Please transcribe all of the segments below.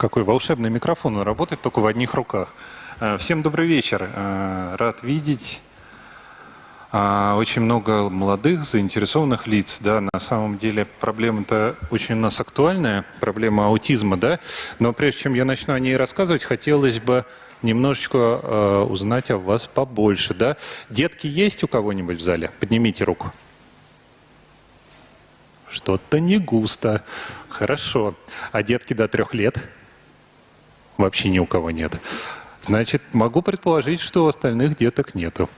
какой волшебный микрофон, он работает только в одних руках. Э, всем добрый вечер. Э, рад видеть э, очень много молодых, заинтересованных лиц. Да, на самом деле проблема-то очень у нас актуальная, проблема аутизма, да. Но прежде чем я начну о ней рассказывать, хотелось бы немножечко узнать о вас побольше, да. Детки есть у кого-нибудь в зале? Поднимите руку. Что-то не густо. Хорошо. А детки до трех лет? Вообще ни у кого нет. Значит, могу предположить, что у остальных деток нету.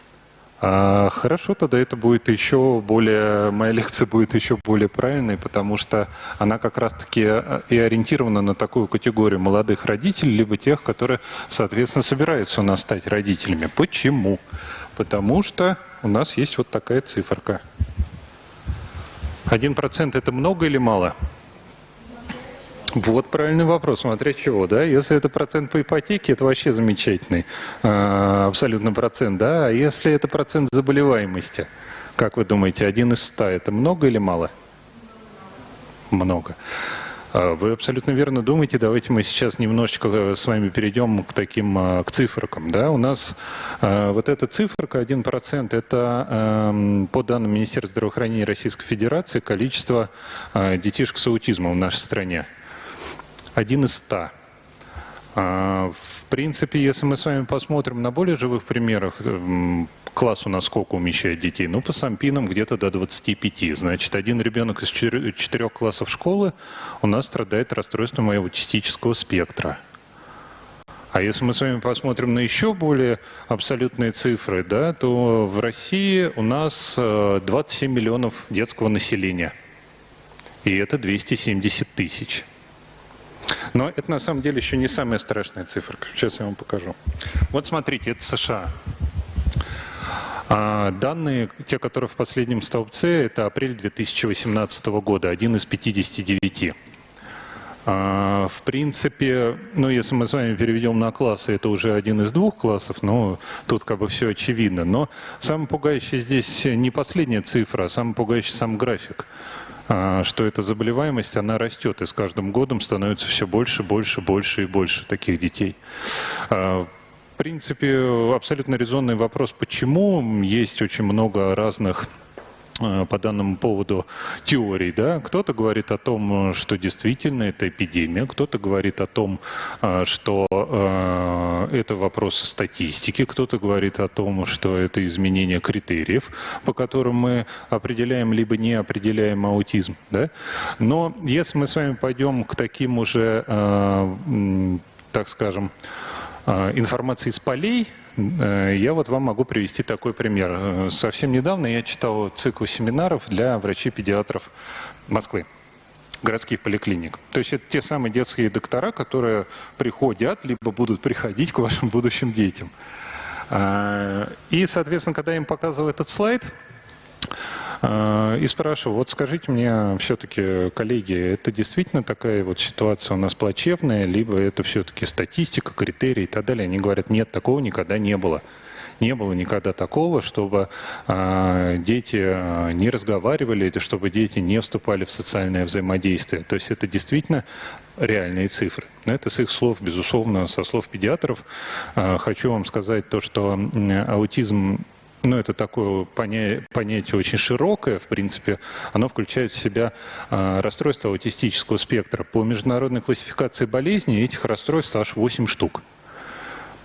А, хорошо, тогда это будет еще более, моя лекция будет еще более правильной, потому что она как раз-таки и ориентирована на такую категорию молодых родителей, либо тех, которые, соответственно, собираются у нас стать родителями. Почему? Потому что у нас есть вот такая циферка. Один процент это много или мало? Вот правильный вопрос, смотря чего, да? Если это процент по ипотеке, это вообще замечательный э, абсолютно процент, да? А если это процент заболеваемости, как вы думаете, один из ста, это много или мало? Много. А, вы абсолютно верно думаете. Давайте мы сейчас немножечко э, с вами перейдем к таким, а, к циферкам. Да? У нас вот эта циферка 1%, это эм, по данным Министерства здравоохранения Российской Федерации количество детишек с аутизмом в нашей стране один из ста. А, в принципе, если мы с вами посмотрим на более живых примерах, класс у нас сколько умещает детей? Ну, по сампинам где-то до 25. Значит, один ребенок из четырех классов школы у нас страдает расстройством аутистического спектра. А если мы с вами посмотрим на еще более абсолютные цифры, да, то в России у нас 27 э, миллионов детского населения. И это 270 тысяч. Но это на самом деле еще не самая страшная цифра. Сейчас я вам покажу. Вот смотрите, это США. А данные, те, которые в последнем столбце, это апрель 2018 года, один из 59. А, в принципе, ну, если мы с вами переведем на классы, это уже один из двух классов, но тут как бы все очевидно. Но самое пугающее здесь не последняя цифра, а самый пугающий сам график. А, что эта заболеваемость, она растет, и с каждым годом становится все больше, больше, больше и больше таких детей. А, в принципе, абсолютно резонный вопрос, почему есть очень много разных по данному поводу теорий. Да? Кто-то говорит о том, что действительно это эпидемия, кто-то говорит о том, э, что э, это вопросы статистики, кто-то говорит о том, что это изменение критериев, по которым мы определяем либо не определяем аутизм. Да? Но если мы с вами пойдем к таким уже, так скажем, информации из полей, Э, я вот вам могу привести такой пример. Э, совсем недавно я читал цикл семинаров для врачей-педиатров Москвы городских поликлиник. То есть это те самые детские доктора, которые приходят, либо будут приходить к вашим будущим детям. Э, и, соответственно, когда я им показывал этот слайд, и спрашиваю, вот скажите мне все-таки, коллеги, это действительно такая вот ситуация у нас плачевная, либо это все-таки статистика, критерии и так далее? Они говорят, нет, такого никогда не было. Не было никогда такого, чтобы а, дети а, не разговаривали, чтобы дети не вступали в социальное взаимодействие. То есть это действительно реальные цифры. Но это с их слов, безусловно, со слов педиатров. Хочу вам сказать то, что аутизм ну, это такое понятие, очень широкое, в принципе. Оно включает в себя э, расстройство аутистического спектра. По международной классификации болезней этих расстройств аж 8 штук.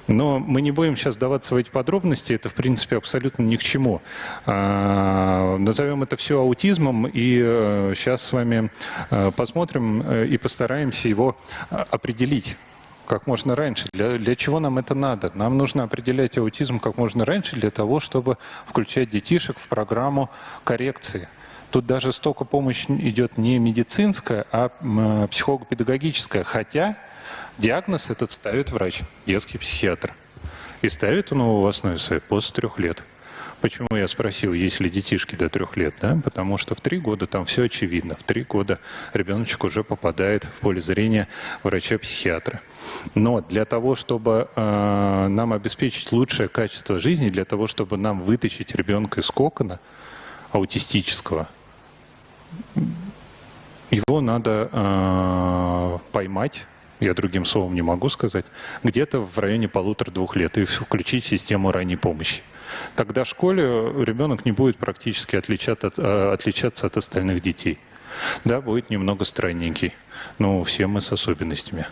Но мы не будем сейчас даваться в эти подробности, это, в принципе, абсолютно ни к чему. А, назовем это все аутизмом, и а, сейчас с вами а, посмотрим а, и постараемся его определить как можно раньше. Для, для чего нам это надо? Нам нужно определять аутизм как можно раньше для того, чтобы включать детишек в программу коррекции. Тут даже столько помощи идет не медицинская, а психолого-педагогическая. Хотя диагноз этот ставит врач, детский психиатр. И ставит он его в основе своей после трех лет. Почему я спросил, есть ли детишки до трех лет? Да? Потому что в три года там все очевидно. В три года ребеночек уже попадает в поле зрения врача-психиатра. Но для того, чтобы э, нам обеспечить лучшее качество жизни, для того, чтобы нам вытащить ребенка из кокона аутистического, его надо э, поймать, я другим словом не могу сказать, где-то в районе полутора-двух лет и включить в систему ранней помощи. Тогда в школе ребенок не будет практически отличаться от, э, отличаться от остальных детей. Да, будет немного странненький, но все мы с особенностями.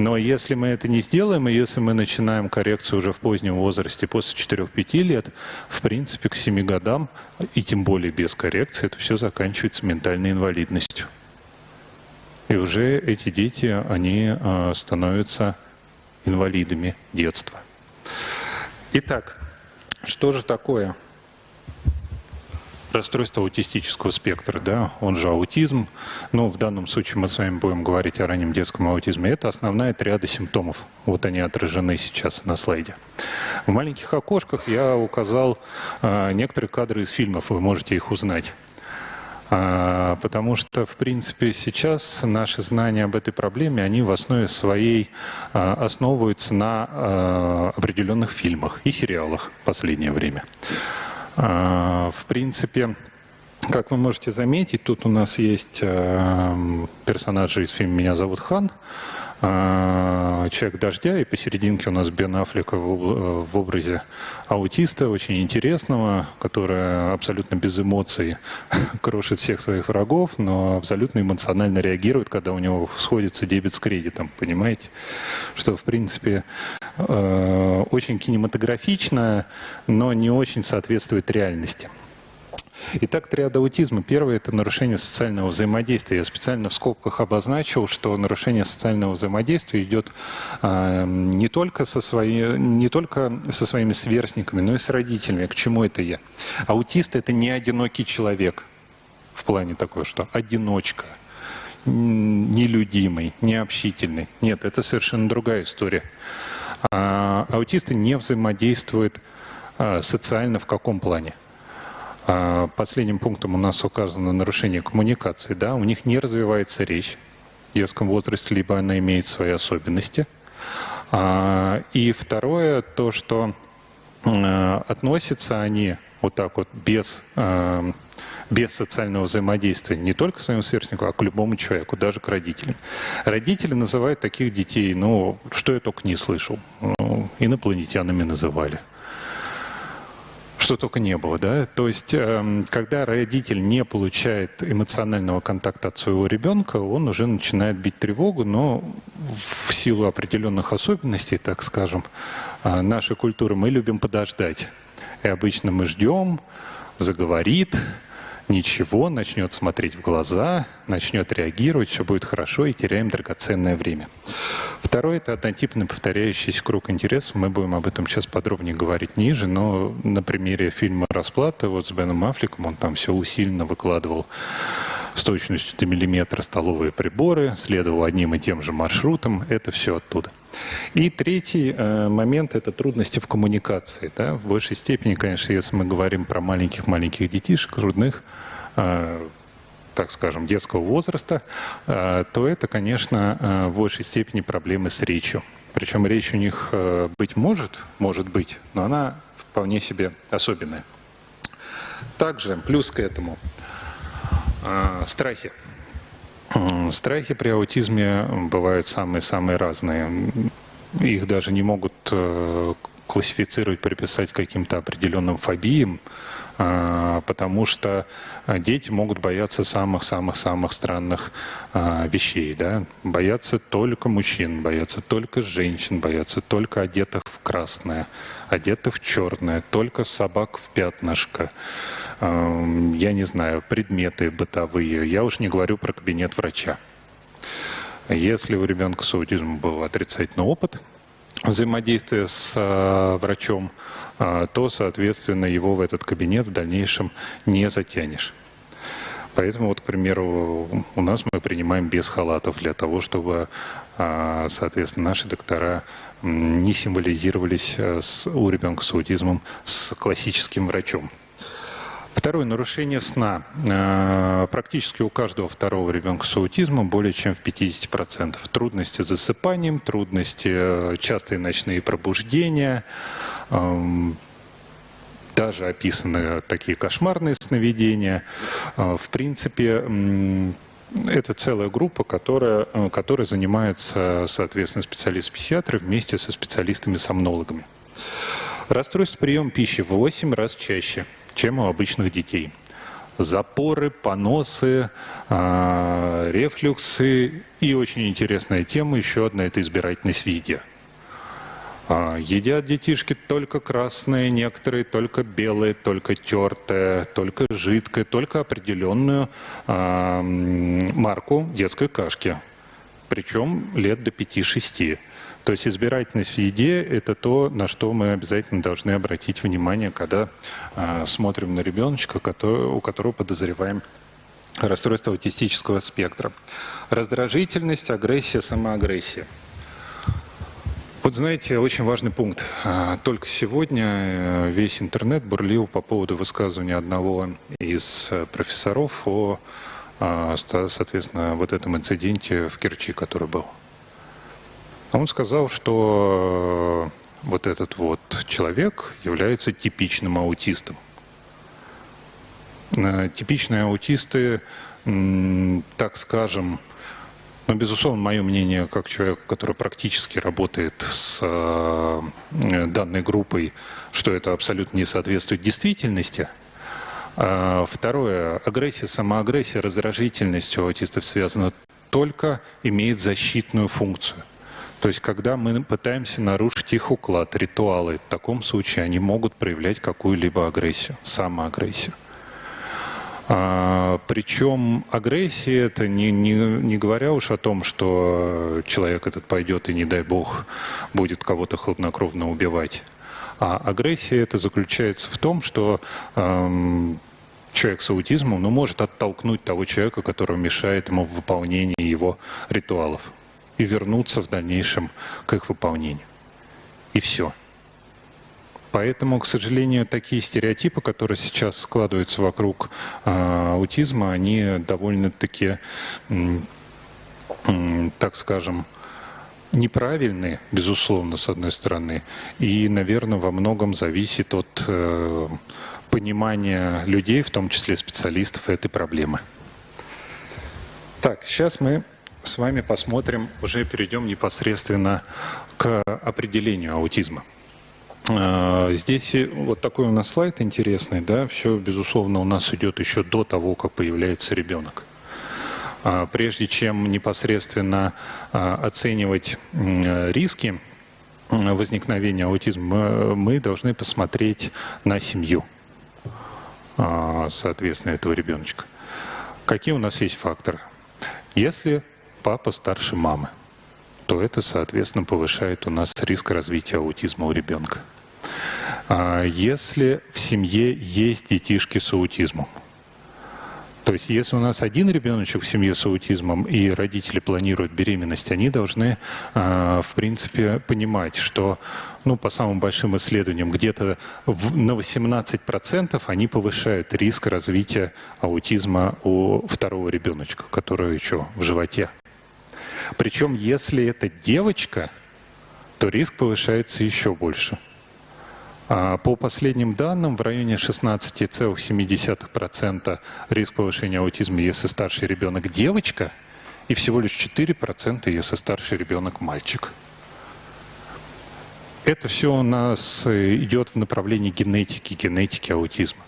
Но если мы это не сделаем, и если мы начинаем коррекцию уже в позднем возрасте, после 4-5 лет, в принципе, к 7 годам, и тем более без коррекции, это все заканчивается ментальной инвалидностью. И уже эти дети, они э, становятся инвалидами детства. Итак, что же такое расстройство аутистического спектра, да, он же аутизм. Но в данном случае мы с вами будем говорить о раннем детском аутизме. Это основная триада симптомов. Вот они отражены сейчас на слайде. В маленьких окошках я указал э, некоторые кадры из фильмов, вы можете их узнать. А, потому что, в принципе, сейчас наши знания об этой проблеме, они в основе своей а, основываются на определенных фильмах и сериалах в последнее время. В принципе, как вы можете заметить, тут у нас есть персонажи из фильма «Меня зовут Хан», а, «Человек дождя», и посерединке у нас Бен Аффлека в образе аутиста, очень интересного, который абсолютно без эмоций крошит всех своих врагов, но абсолютно эмоционально реагирует, когда у него сходится дебет с кредитом, понимаете? Что, в принципе, э, очень кинематографично, но не очень соответствует реальности. Итак, триада аутизма. Первое – это нарушение социального взаимодействия. Я специально в скобках обозначил, что нарушение социального взаимодействия идет э, не, только со свои, не только со своими сверстниками, но и с родителями. К чему это я? Аутист – это не одинокий человек в плане такой, что одиночка, нелюдимый, необщительный. Нет, это совершенно другая история. А, аутисты не взаимодействуют а, социально в каком плане? А, последним пунктом у нас указано нарушение коммуникации. Да? У них не развивается речь в детском возрасте, либо она имеет свои особенности. А, и второе, то, что а, относятся они вот так вот без, без социального взаимодействия не только к своему сверстнику, а к любому человеку, даже к родителям. Родители называют таких детей, ну, что я только не слышал, ну, инопланетянами называли что только не было, да. То есть, эм, когда родитель не получает эмоционального контакта от своего ребенка, он уже начинает бить тревогу, но в силу определенных особенностей, так скажем, э, нашей культуры мы любим подождать. И обычно мы ждем, заговорит, ничего, начнет смотреть в глаза, начнет реагировать, все будет хорошо и теряем драгоценное время. Второе – это однотипный повторяющийся круг интересов. Мы будем об этом сейчас подробнее говорить ниже, но на примере фильма «Расплата» вот с Беном Аффлеком он там все усиленно выкладывал с точностью до миллиметра столовые приборы, следовал одним и тем же маршрутом. Это все оттуда. И третий э, момент – это трудности в коммуникации. Да? В большей степени, конечно, если мы говорим про маленьких-маленьких детишек, трудных, э, так скажем, детского возраста, э, то это, конечно, э, в большей степени проблемы с речью. Причем речь у них э, быть может, может быть, но она вполне себе особенная. Также плюс к этому страхи. Страхи при аутизме бывают самые-самые разные. Их даже не могут э, классифицировать, приписать каким-то определенным фобиям, а, потому что дети могут бояться самых-самых-самых странных а, вещей. Да? Боятся только мужчин, боятся только женщин, боятся только одетых в красное, одетых в черное, только собак в пятнышко я не знаю, предметы бытовые. Я уж не говорю про кабинет врача. Если у ребенка с аутизмом был отрицательный опыт взаимодействия с врачом, то, соответственно, его в этот кабинет в дальнейшем не затянешь. Поэтому, вот, к примеру, у нас мы принимаем без халатов для того, чтобы, э, соответственно, наши доктора не символизировались с, у ребенка с аутизмом с классическим врачом. Второе, нарушение сна. Э, практически у каждого второго ребенка с аутизмом более чем в 50%. Трудности с засыпанием, трудности, э, частые ночные пробуждения, эм, даже описаны такие кошмарные сновидения. Э, в принципе, это целая группа, которая, которая занимается, соответственно, специалисты-психиатры вместе со специалистами-сомнологами. Расстройство приема пищи в 8 раз чаще, чем у обычных детей. Запоры, поносы, э, рефлюксы и очень интересная тема, еще одна – это избирательность в еде. А, едят детишки только красные, некоторые только белые, только тертые, только жидкое, только определенную а, марку детской кашки. Причем лет до 5-6. То есть избирательность в еде – это то, на что мы обязательно должны обратить внимание, когда э, смотрим на ребеночка, который, у которого подозреваем расстройство аутистического спектра. Раздражительность, агрессия, самоагрессия. Вот знаете, очень важный пункт. А, только сегодня э, весь интернет бурлил по поводу высказывания одного из э, профессоров о, а, соответственно, вот этом инциденте в Керчи, который был. А он сказал, что э, вот этот вот человек является типичным аутистом. Э, типичные аутисты, так скажем, но, безусловно, мое мнение, как человек, который практически работает с э, данной группой, что это абсолютно не соответствует действительности. А, второе. Агрессия, самоагрессия, раздражительность у аутистов связана только, имеет защитную функцию. То есть, когда мы пытаемся нарушить их уклад, ритуалы, в таком случае они могут проявлять какую-либо агрессию, самоагрессию. А, причем агрессия это не, не, не говоря уж о том, что человек этот пойдет и, не дай бог, будет кого-то хладнокровно убивать. А агрессия это заключается в том, что эм, человек с аутизмом ну, может оттолкнуть того человека, который мешает ему в выполнении его ритуалов и вернуться в дальнейшем к их выполнению. И все. Поэтому, к сожалению, такие стереотипы, которые сейчас складываются вокруг э, аутизма, они довольно-таки, э, так скажем, неправильные, безусловно, с одной стороны, и, наверное, во многом зависит от э, понимания людей, в том числе специалистов, этой проблемы. Так, сейчас мы с вами посмотрим, уже перейдем непосредственно к определению аутизма. А, здесь вот такой у нас слайд интересный, да, все, безусловно, у нас идет еще до того, как появляется ребенок. А, прежде чем непосредственно а, оценивать риски возникновения аутизма, мы должны посмотреть на семью, соответственно, этого ребеночка. Какие у нас есть факторы? Если папа старше мамы, то это, соответственно, повышает у нас риск развития аутизма у ребенка. А если в семье есть детишки с аутизмом, то есть если у нас один ребеночек в семье с аутизмом и родители планируют беременность, они должны, а, в принципе, понимать, что ну, по самым большим исследованиям, где-то на 18% они повышают риск развития аутизма у второго ребеночка, который еще в животе. Причем, если это девочка, то риск повышается еще больше. А по последним данным, в районе 16,7% риск повышения аутизма, если старший ребенок девочка, и всего лишь 4%, если старший ребенок мальчик. Это все у нас идет в направлении генетики, генетики аутизма.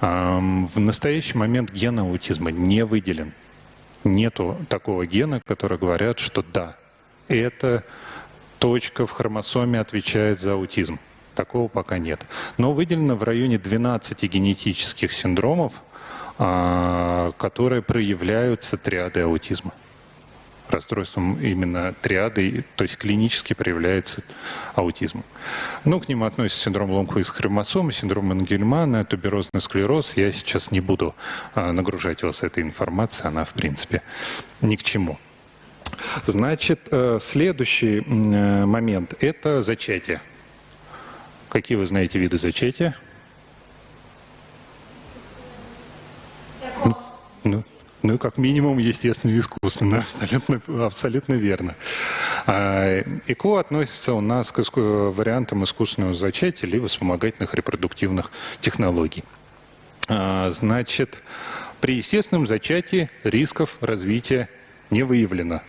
В настоящий момент ген аутизма не выделен нету такого гена, который говорят, что да, эта точка в хромосоме отвечает за аутизм. Такого пока нет. Но выделено в районе 12 генетических синдромов, а, которые проявляются триады аутизма расстройством именно триады, то есть клинически проявляется аутизм. Ну, к ним относятся синдром ломквист хромосомы, синдром Энгельмана, туберозный склероз. Я сейчас не буду а, нагружать вас этой информацией, она, в принципе, ни к чему. Значит, э, следующий э, момент – это зачатие. Какие вы знаете виды зачатия? Ну, ну, как минимум, естественно, искусственно. Абсолютно, абсолютно верно. А, ЭКО относится у нас к вариантам искусственного зачатия либо вспомогательных репродуктивных технологий. А, значит, При естественном зачатии рисков развития не выявлено.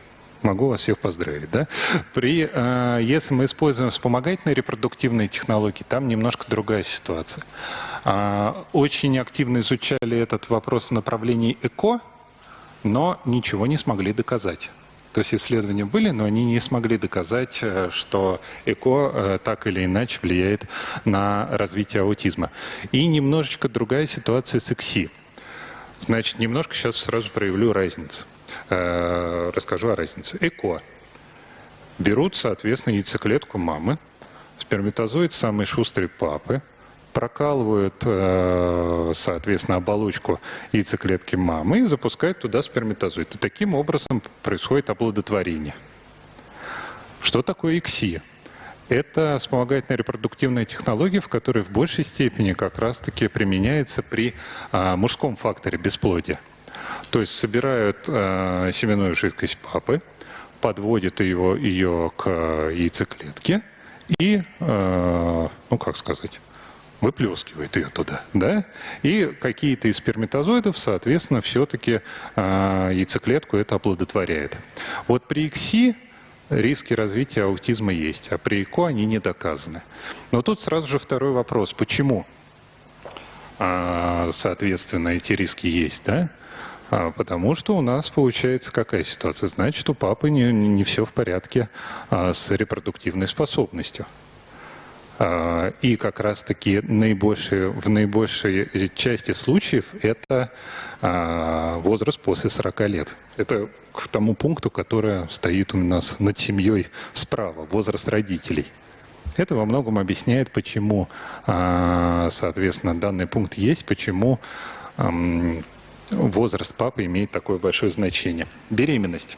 Могу вас всех поздравить. Да? При, э, если мы используем вспомогательные репродуктивные технологии, там немножко другая ситуация. Э, очень активно изучали этот вопрос в направлении ЭКО, но ничего не смогли доказать. То есть исследования были, но они не смогли доказать, э, что ЭКО э, так или иначе влияет на развитие аутизма. И немножечко другая ситуация с ЭКСИ. Значит, немножко сейчас сразу проявлю разницу. Э, расскажу о разнице. ЭКО. Берут, соответственно, яйцеклетку мамы, сперматозоид самой шустрой папы, прокалывают, э, соответственно, оболочку яйцеклетки мамы и запускают туда сперматозоид. И таким образом происходит оплодотворение. Что такое ИКСИ? Это вспомогательная репродуктивная технология, в которой в большей степени как раз-таки применяется при а, мужском факторе бесплодия. То есть собирают а, семенную жидкость папы, подводят его, ее к яйцеклетке и, ну как сказать, выплескивает ее туда, да, и какие-то из сперматозоидов, соответственно, все-таки э, яйцеклетку это оплодотворяет. Вот при ИКСИ риски развития аутизма есть, а при ЭКО они не доказаны. Но тут сразу же второй вопрос, почему, э, соответственно, эти риски есть, да? А, потому что у нас получается какая ситуация? Значит, у папы не, не все в порядке а, с репродуктивной способностью. А, и как раз-таки в наибольшей части случаев это а, возраст после 40 лет. Это к тому пункту, который стоит у нас над семьей справа, возраст родителей. Это во многом объясняет, почему, а, соответственно, данный пункт есть, почему возраст папы имеет такое большое значение. Беременность.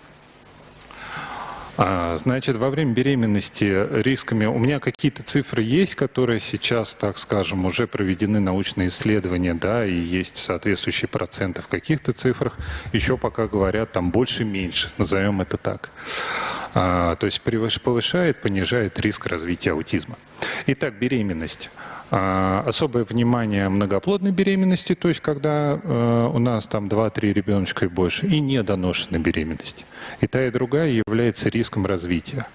А, значит, во время беременности рисками... У меня какие-то цифры есть, которые сейчас, так скажем, уже проведены научные исследования, да, и есть соответствующие проценты в каких-то цифрах. Еще пока говорят там больше-меньше, назовем это так. А, то есть повышает, понижает риск развития аутизма. Итак, беременность. А, особое внимание многоплодной беременности, то есть когда э, у нас там 2-3 ребеночка и больше, и недоношенной беременности. И та, и другая является риском развития.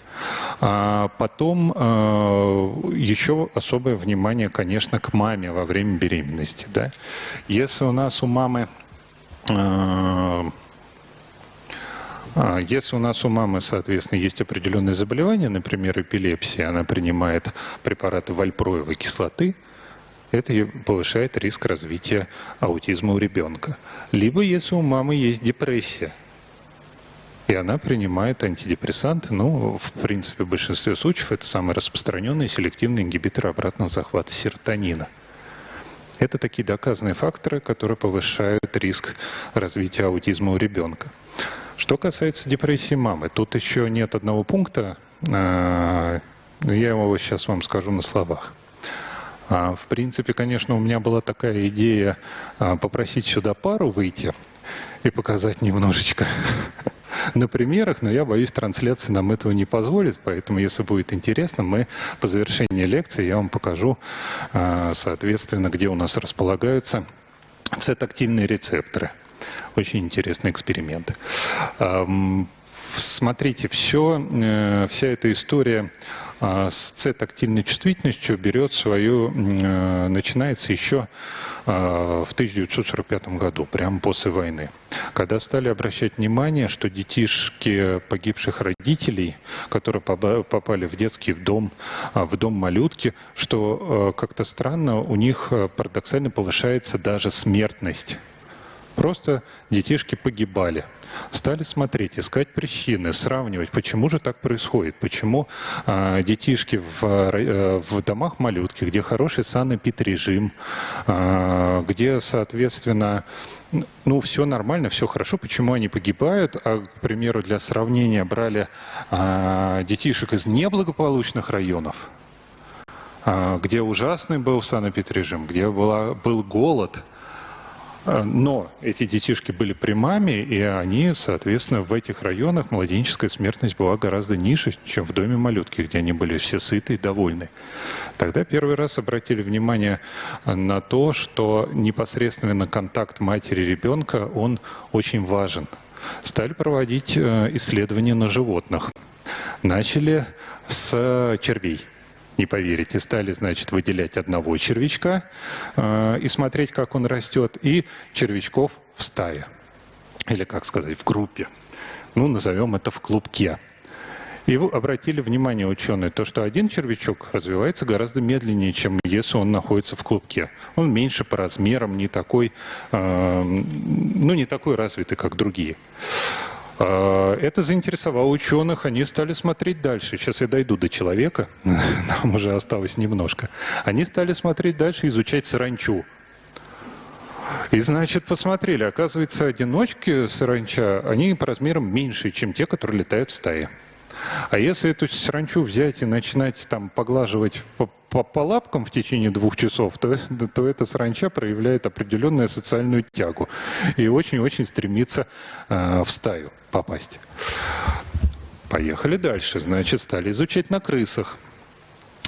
А потом э, еще особое внимание, конечно, к маме во время беременности. Да? Если у нас у мамы э, а, если у нас у мамы, соответственно, есть определенные заболевания, например, эпилепсия, она принимает препараты вальпроевой кислоты, это повышает риск развития аутизма у ребенка. Либо если у мамы есть депрессия, и она принимает антидепрессанты, ну, в принципе, в большинстве случаев это самый распространенный селективный ингибитор обратного захвата серотонина. Это такие доказанные факторы, которые повышают риск развития аутизма у ребенка. Что касается депрессии мамы, тут еще нет одного пункта, а, я его сейчас вам скажу на словах. А, в принципе, конечно, у меня была такая идея а, попросить сюда пару выйти и показать немножечко на примерах, но я боюсь, трансляция нам этого не позволит, поэтому, если будет интересно, мы по завершении лекции я вам покажу, соответственно, где у нас располагаются C-тактильные рецепторы. Очень интересный эксперимент. Смотрите, все, э, вся эта история а, с С-тактильной чувствительностью берет свою, э, начинается еще а, в 1945 году, прямо после войны, когда стали обращать внимание, что детишки погибших родителей, которые попали в детский дом, а, в дом малютки, что как-то странно у них парадоксально повышается даже смертность Просто детишки погибали. Стали смотреть, искать причины, сравнивать, почему же так происходит, почему э, детишки в, э, в домах малютки, где хороший санэпид-режим, э, где, соответственно, ну, все нормально, все хорошо, почему они погибают, а, к примеру, для сравнения брали э, детишек из неблагополучных районов, где ужасный был санэпид-режим, где была, был голод – Э, но эти детишки были прямами, и они, соответственно, в этих районах младенческая смертность была гораздо ниже, чем в доме малютки, где они были все сыты и довольны. Тогда первый раз обратили внимание на то, что непосредственно контакт матери и ребенка, он очень важен. Стали проводить э, исследования на животных. Начали с червей не поверите, стали, значит, выделять одного червячка э, и смотреть, как он растет, и червячков в стае, или, как сказать, в группе. Ну, назовем это в клубке. И обратили внимание ученые, то, что один червячок развивается гораздо медленнее, чем если он находится в клубке. Он меньше по размерам, не такой, э, ну, не такой развитый, как другие. А, это заинтересовало ученых, они стали смотреть дальше. Сейчас я дойду до человека, нам уже осталось немножко. Они стали смотреть дальше, изучать саранчу. И, значит, посмотрели, оказывается, одиночки саранча, они по размерам меньше, чем те, которые летают в стае. А если эту саранчу взять и начинать там поглаживать по, по, по лапкам в течение двух часов, то, то эта саранча проявляет определенную социальную тягу и очень-очень стремится э, в стаю попасть. Поехали дальше. Значит, стали изучать на крысах.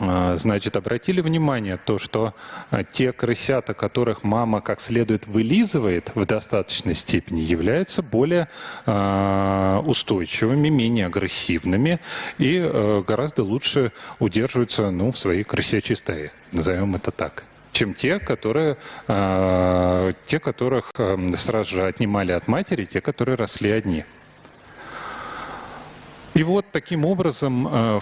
А, значит, обратили внимание то, что а, те крысята, которых мама как следует вылизывает в достаточной степени, являются более а, устойчивыми, менее агрессивными и гораздо лучше удерживаются ну, в своей крысячей стае, назовем это так чем те, которые, те, которых сразу же отнимали от матери, те, которые росли одни. И вот таким образом э,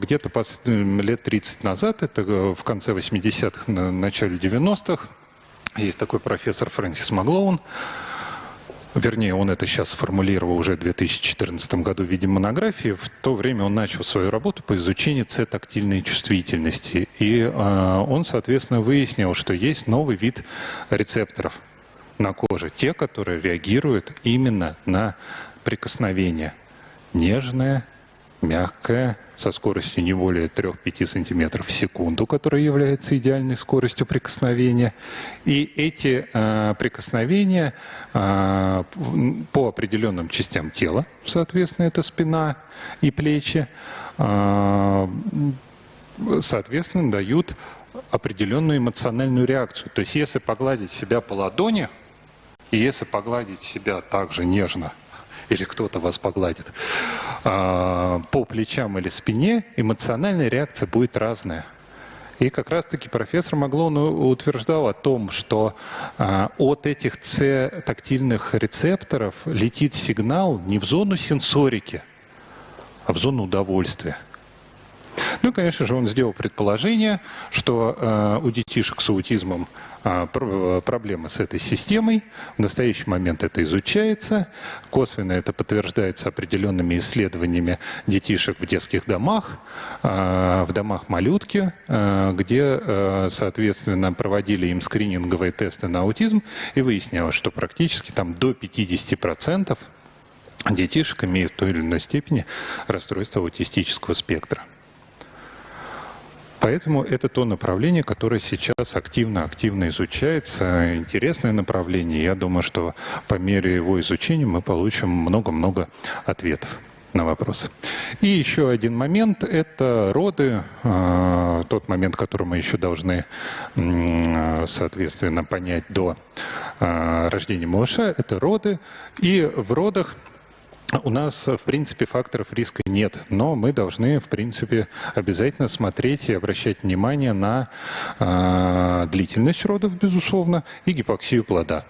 где-то лет 30 назад, это э, в конце 80-х, начале 90-х, есть такой профессор Фрэнсис Маглоун, вернее, он это сейчас сформулировал уже в 2014 году в виде монографии, в то время он начал свою работу по изучению С-тактильной чувствительности. И э, он, соответственно, выяснил, что есть новый вид рецепторов на коже, те, которые реагируют именно на прикосновение – нежная, мягкая, со скоростью не более 3-5 см в секунду, которая является идеальной скоростью прикосновения. И эти э, прикосновения э, по определенным частям тела, соответственно, это спина и плечи, э, соответственно, дают определенную эмоциональную реакцию. То есть если погладить себя по ладони, и если погладить себя также нежно или кто-то вас погладит, а, по плечам или спине, эмоциональная реакция будет разная. И как раз-таки профессор Маглон утверждал о том, что а, от этих С-тактильных рецепторов летит сигнал не в зону сенсорики, а в зону удовольствия. Ну и, конечно же, он сделал предположение, что э, у детишек с аутизмом э, проблемы с этой системой. В настоящий момент это изучается. Косвенно это подтверждается определенными исследованиями детишек в детских домах, э, в домах малютки, э, где, э, соответственно, проводили им скрининговые тесты на аутизм и выяснялось, что практически там до 50% детишек имеют в той или иной степени расстройство аутистического спектра. Поэтому это то направление, которое сейчас активно-активно изучается. Интересное направление. Я думаю, что по мере его изучения мы получим много-много ответов на вопросы. И еще один момент – это роды, э, тот момент, который мы еще должны, соответственно, понять до э, рождения малыша – это роды. И в родах у нас, в принципе, факторов риска нет, но мы должны, в принципе, обязательно смотреть и обращать внимание на э, длительность родов, безусловно, и гипоксию плода.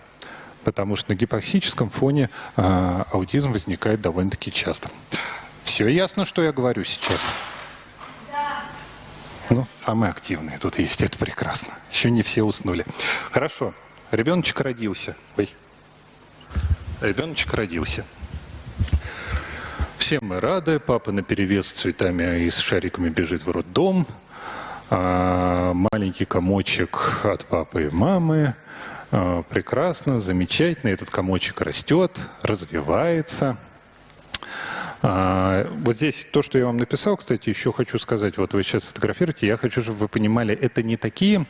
Потому что на гипоксическом фоне э, аутизм возникает довольно-таки часто. Все ясно, что я говорю сейчас? Да. Ну, самые активные тут есть, это прекрасно. Еще не все уснули. Хорошо, ребеночек родился. Ой. Ребеночек родился. Все мы рады, папа на перевес с цветами и с шариками бежит в роддом, а маленький комочек от папы и мамы, а, прекрасно, замечательно, этот комочек растет, развивается. А, вот здесь то, что я вам написал, кстати, еще хочу сказать, вот вы сейчас фотографируете, я хочу, чтобы вы понимали, это не такие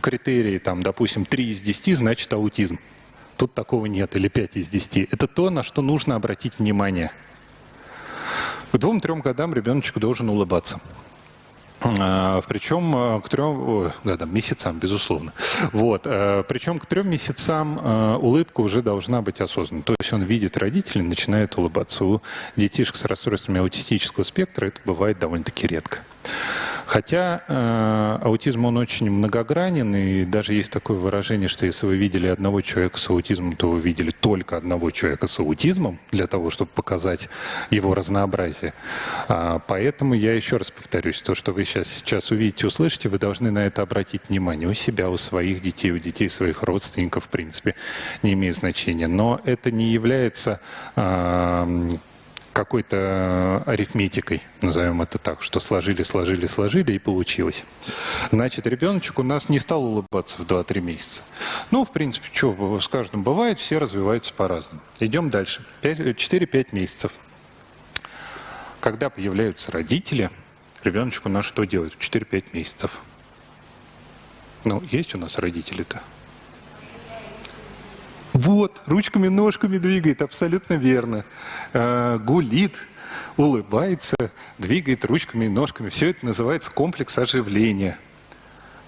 критерии, там, допустим, 3 из 10 значит аутизм. Тут такого нет, или 5 из 10. Это то, на что нужно обратить внимание. К двум-трем годам ребеночек должен улыбаться. А, Причем э, к трем годам, месяцам, безусловно. Вот. Э, Причем к трем месяцам улыбка уже должна быть осознанной. То есть он видит родителей, начинает улыбаться. У детишек с расстройствами аутистического спектра это бывает довольно-таки редко. Хотя э, аутизм, он очень многогранен, и даже есть такое выражение, что если вы видели одного человека с аутизмом, то вы видели только одного человека с аутизмом, для того, чтобы показать его разнообразие. А, поэтому я еще раз повторюсь, то, что вы сейчас, сейчас увидите, услышите, вы должны на это обратить внимание у себя, у своих детей, у детей своих родственников, в принципе, не имеет значения. Но это не является э, какой-то арифметикой, назовем это так, что сложили, сложили, сложили и получилось. Значит, ребеночек у нас не стал улыбаться в 2-3 месяца. Ну, в принципе, что с каждым бывает, все развиваются по-разному. Идем дальше. 4-5 месяцев. Когда появляются родители, ребеночку у нас что делать в 4-5 месяцев? Ну, есть у нас родители-то? Вот, ручками, ножками двигает, абсолютно верно. Э, гулит, улыбается, двигает ручками и ножками. Все это называется комплекс оживления.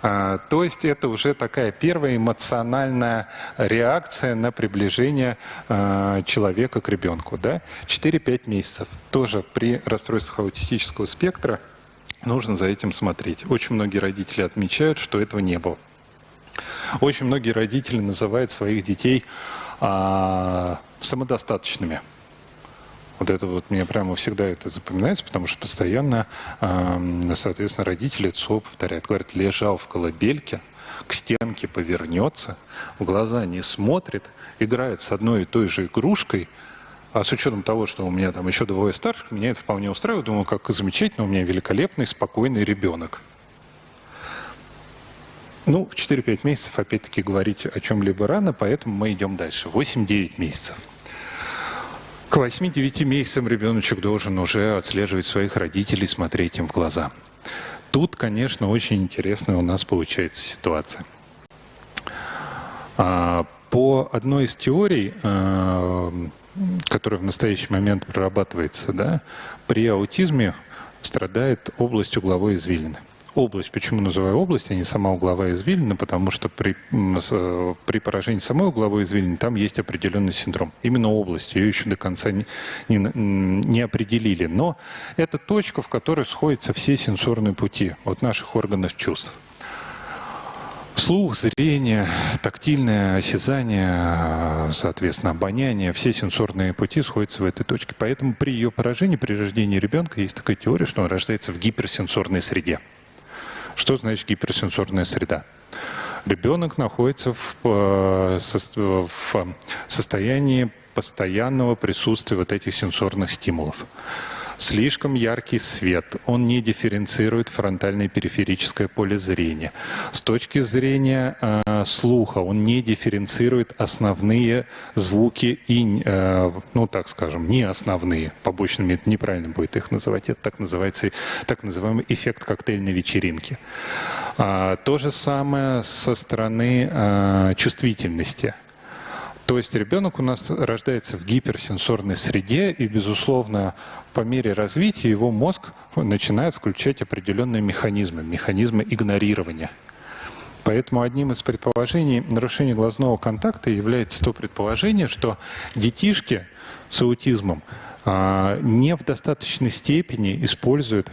А, то есть это уже такая первая эмоциональная реакция на приближение а, человека к ребенку. Да? 4-5 месяцев. Тоже при расстройствах аутистического спектра нужно за этим смотреть. Очень многие родители отмечают, что этого не было. Очень многие родители называют своих детей а, самодостаточными. Вот это вот мне прямо всегда это запоминается, потому что постоянно, а, соответственно, родители ЦО повторяют. Говорят, лежал в колыбельке, к стенке повернется, в глаза не смотрит, играет с одной и той же игрушкой, а с учетом того, что у меня там еще двое старших, меня это вполне устраивает. Думаю, как замечательно, у меня великолепный, спокойный ребенок. Ну, в 4-5 месяцев, опять-таки, говорить о чем-либо рано, поэтому мы идем дальше. 8-9 месяцев. К 8-9 месяцам ребеночек должен уже отслеживать своих родителей, смотреть им в глаза. Тут, конечно, очень интересная у нас получается ситуация. А, по одной из теорий, а, которая в настоящий момент прорабатывается, да, при аутизме страдает область угловой извилины область. Почему называю область, а не сама угловая извилина? Потому что при, э, при поражении самой угловой извилины там есть определенный синдром. Именно область. Ее еще до конца не, не, не определили. Но это точка, в которой сходятся все сенсорные пути от наших органов чувств. Слух, зрение, тактильное осязание, соответственно, обоняние, все сенсорные пути сходятся в этой точке. Поэтому при ее поражении, при рождении ребенка есть такая теория, что он рождается в гиперсенсорной среде. Что значит гиперсенсорная среда? Ребенок находится в, э, в состоянии постоянного присутствия вот этих сенсорных стимулов слишком яркий свет, он не дифференцирует фронтальное и периферическое поле зрения. С точки зрения э, слуха он не дифференцирует основные звуки и, э, ну так скажем, не основные, побочными, это неправильно будет их называть, это так называется, так называемый эффект коктейльной вечеринки. А, то же самое со стороны э, чувствительности. То есть ребенок у нас рождается в гиперсенсорной среде, и, безусловно, по мере развития его мозг начинает включать определенные механизмы, механизмы игнорирования. Поэтому одним из предположений нарушения глазного контакта является то предположение, что детишки с аутизмом а, не в достаточной степени используют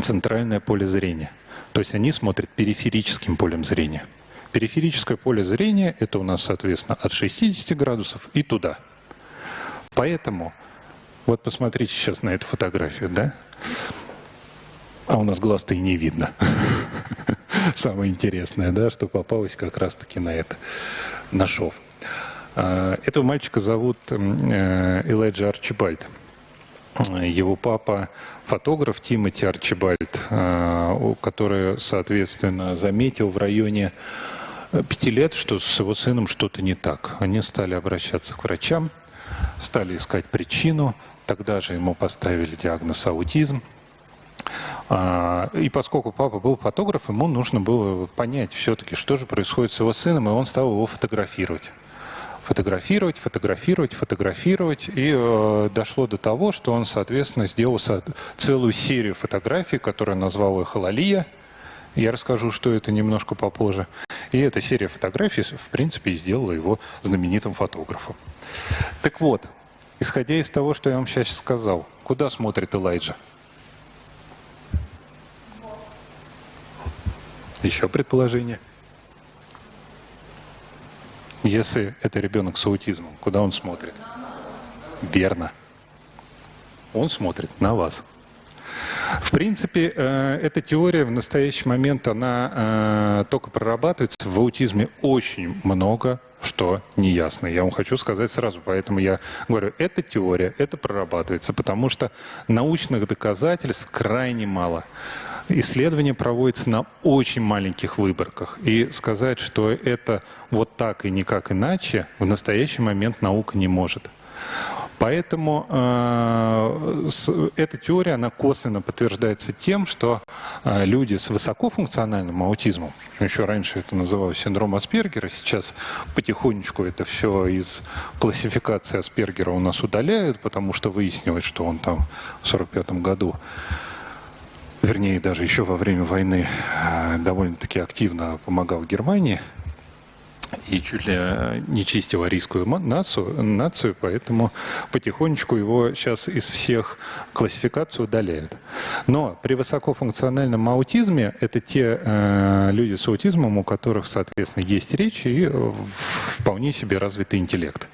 центральное поле зрения. То есть они смотрят периферическим полем зрения. Периферическое поле зрения – это у нас, соответственно, от 60 градусов и туда. Поэтому, вот посмотрите сейчас на эту фотографию, да? А у нас глаз-то и не видно. Самое интересное, да, что попалось как раз-таки на это, на шов. А, этого мальчика зовут э, Элайджа Арчибальд. Его папа фотограф Тимоти Арчибальд, э, который, соответственно, заметил в районе пяти лет, что с его сыном что-то не так. Они стали обращаться к врачам, стали искать причину. Тогда же ему поставили диагноз аутизм. А, и поскольку папа был фотограф, ему нужно было понять все-таки, что же происходит с его сыном, и он стал его фотографировать. фотографировать, фотографировать, фотографировать. И э, дошло до того, что он, соответственно, сделал целую серию фотографий, которую назвал «Эхололия». Я расскажу, что это немножко попозже. И эта серия фотографий, в принципе, сделала его знаменитым фотографом. Так вот, исходя из того, что я вам сейчас сказал, куда смотрит Элайджа? Еще предположение? Если это ребенок с аутизмом, куда он смотрит? Верно. Он смотрит на вас. В принципе, э, эта теория в настоящий момент, она э, только прорабатывается. В аутизме очень много что неясно. Я вам хочу сказать сразу, поэтому я говорю, эта теория, это прорабатывается, потому что научных доказательств крайне мало. Исследование проводится на очень маленьких выборках. И сказать, что это вот так и никак иначе, в настоящий момент наука не может. Поэтому э, эта теория, она косвенно подтверждается тем, что э, люди с высокофункциональным аутизмом, еще раньше это называлось синдром Аспергера, сейчас потихонечку это все из классификации Аспергера у нас удаляют, потому что выяснилось, что он там в 1945 году вернее, даже еще во время войны э, довольно-таки активно помогал Германии – и чуть ли э, не чистил арийскую нацию, нацию, поэтому потихонечку его сейчас из всех классификаций удаляют. Но при высокофункциональном аутизме это те э, люди с аутизмом, у которых, соответственно, есть речь и вполне себе развитый интеллект.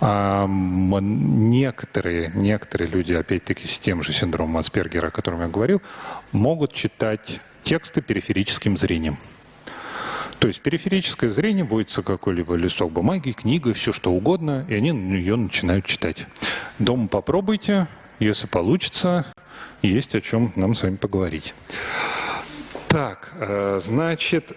А некоторые, некоторые люди, опять-таки, с тем же синдромом Аспергера, о котором я говорил, могут читать тексты периферическим зрением. То есть периферическое зрение будет какой-либо листок бумаги, книга, все что угодно, и они ее начинают читать. Дома попробуйте, если получится, есть о чем нам с вами поговорить. Так, э, значит,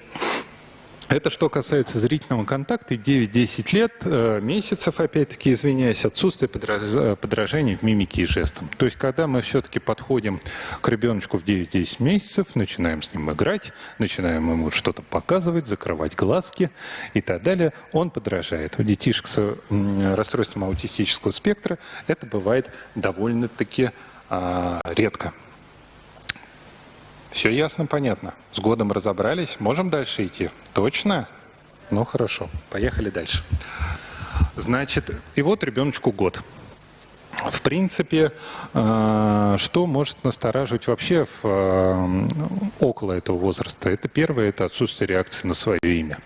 это что касается зрительного контакта, 9-10 лет, э, месяцев, опять-таки, извиняюсь, отсутствие подражания в мимике и жестам. То есть, когда мы все-таки подходим к ребеночку в 9-10 месяцев, начинаем с ним играть, начинаем ему что-то показывать, закрывать глазки и так далее, он подражает. У детишек с расстройством аутистического спектра это бывает довольно-таки а, редко. Все ясно, понятно. С годом разобрались. Можем дальше идти? Точно? Ну, хорошо. Поехали дальше. Значит, и вот ребеночку год. В принципе, э, что может настораживать вообще в, э, около этого возраста? Это первое, это отсутствие реакции на свое имя.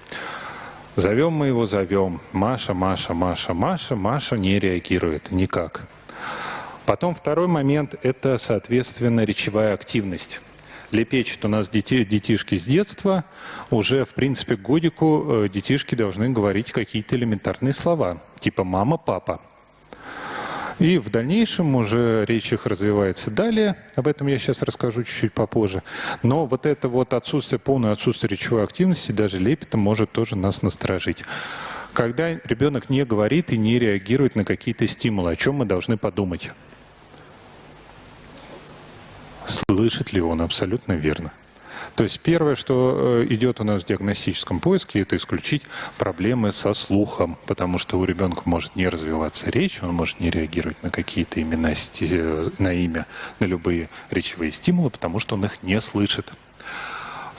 Зовем мы его, зовем. Маша, Маша, Маша, Маша. Маша не реагирует никак. Потом второй момент – это, соответственно, речевая активность лепечут у нас дети, детишки с детства, уже, в принципе, к годику э, детишки должны говорить какие-то элементарные слова, типа «мама», «папа». И в дальнейшем уже речь их развивается далее, об этом я сейчас расскажу чуть-чуть попозже. Но вот это вот отсутствие, полное отсутствие речевой активности, даже лепета, может тоже нас насторожить. Когда ребенок не говорит и не реагирует на какие-то стимулы, о чем мы должны подумать? Слышит ли он абсолютно верно. То есть первое, что э, идет у нас в диагностическом поиске, это исключить проблемы со слухом, потому что у ребенка может не развиваться речь, он может не реагировать на какие-то имена, э, на имя, на любые речевые стимулы, потому что он их не слышит.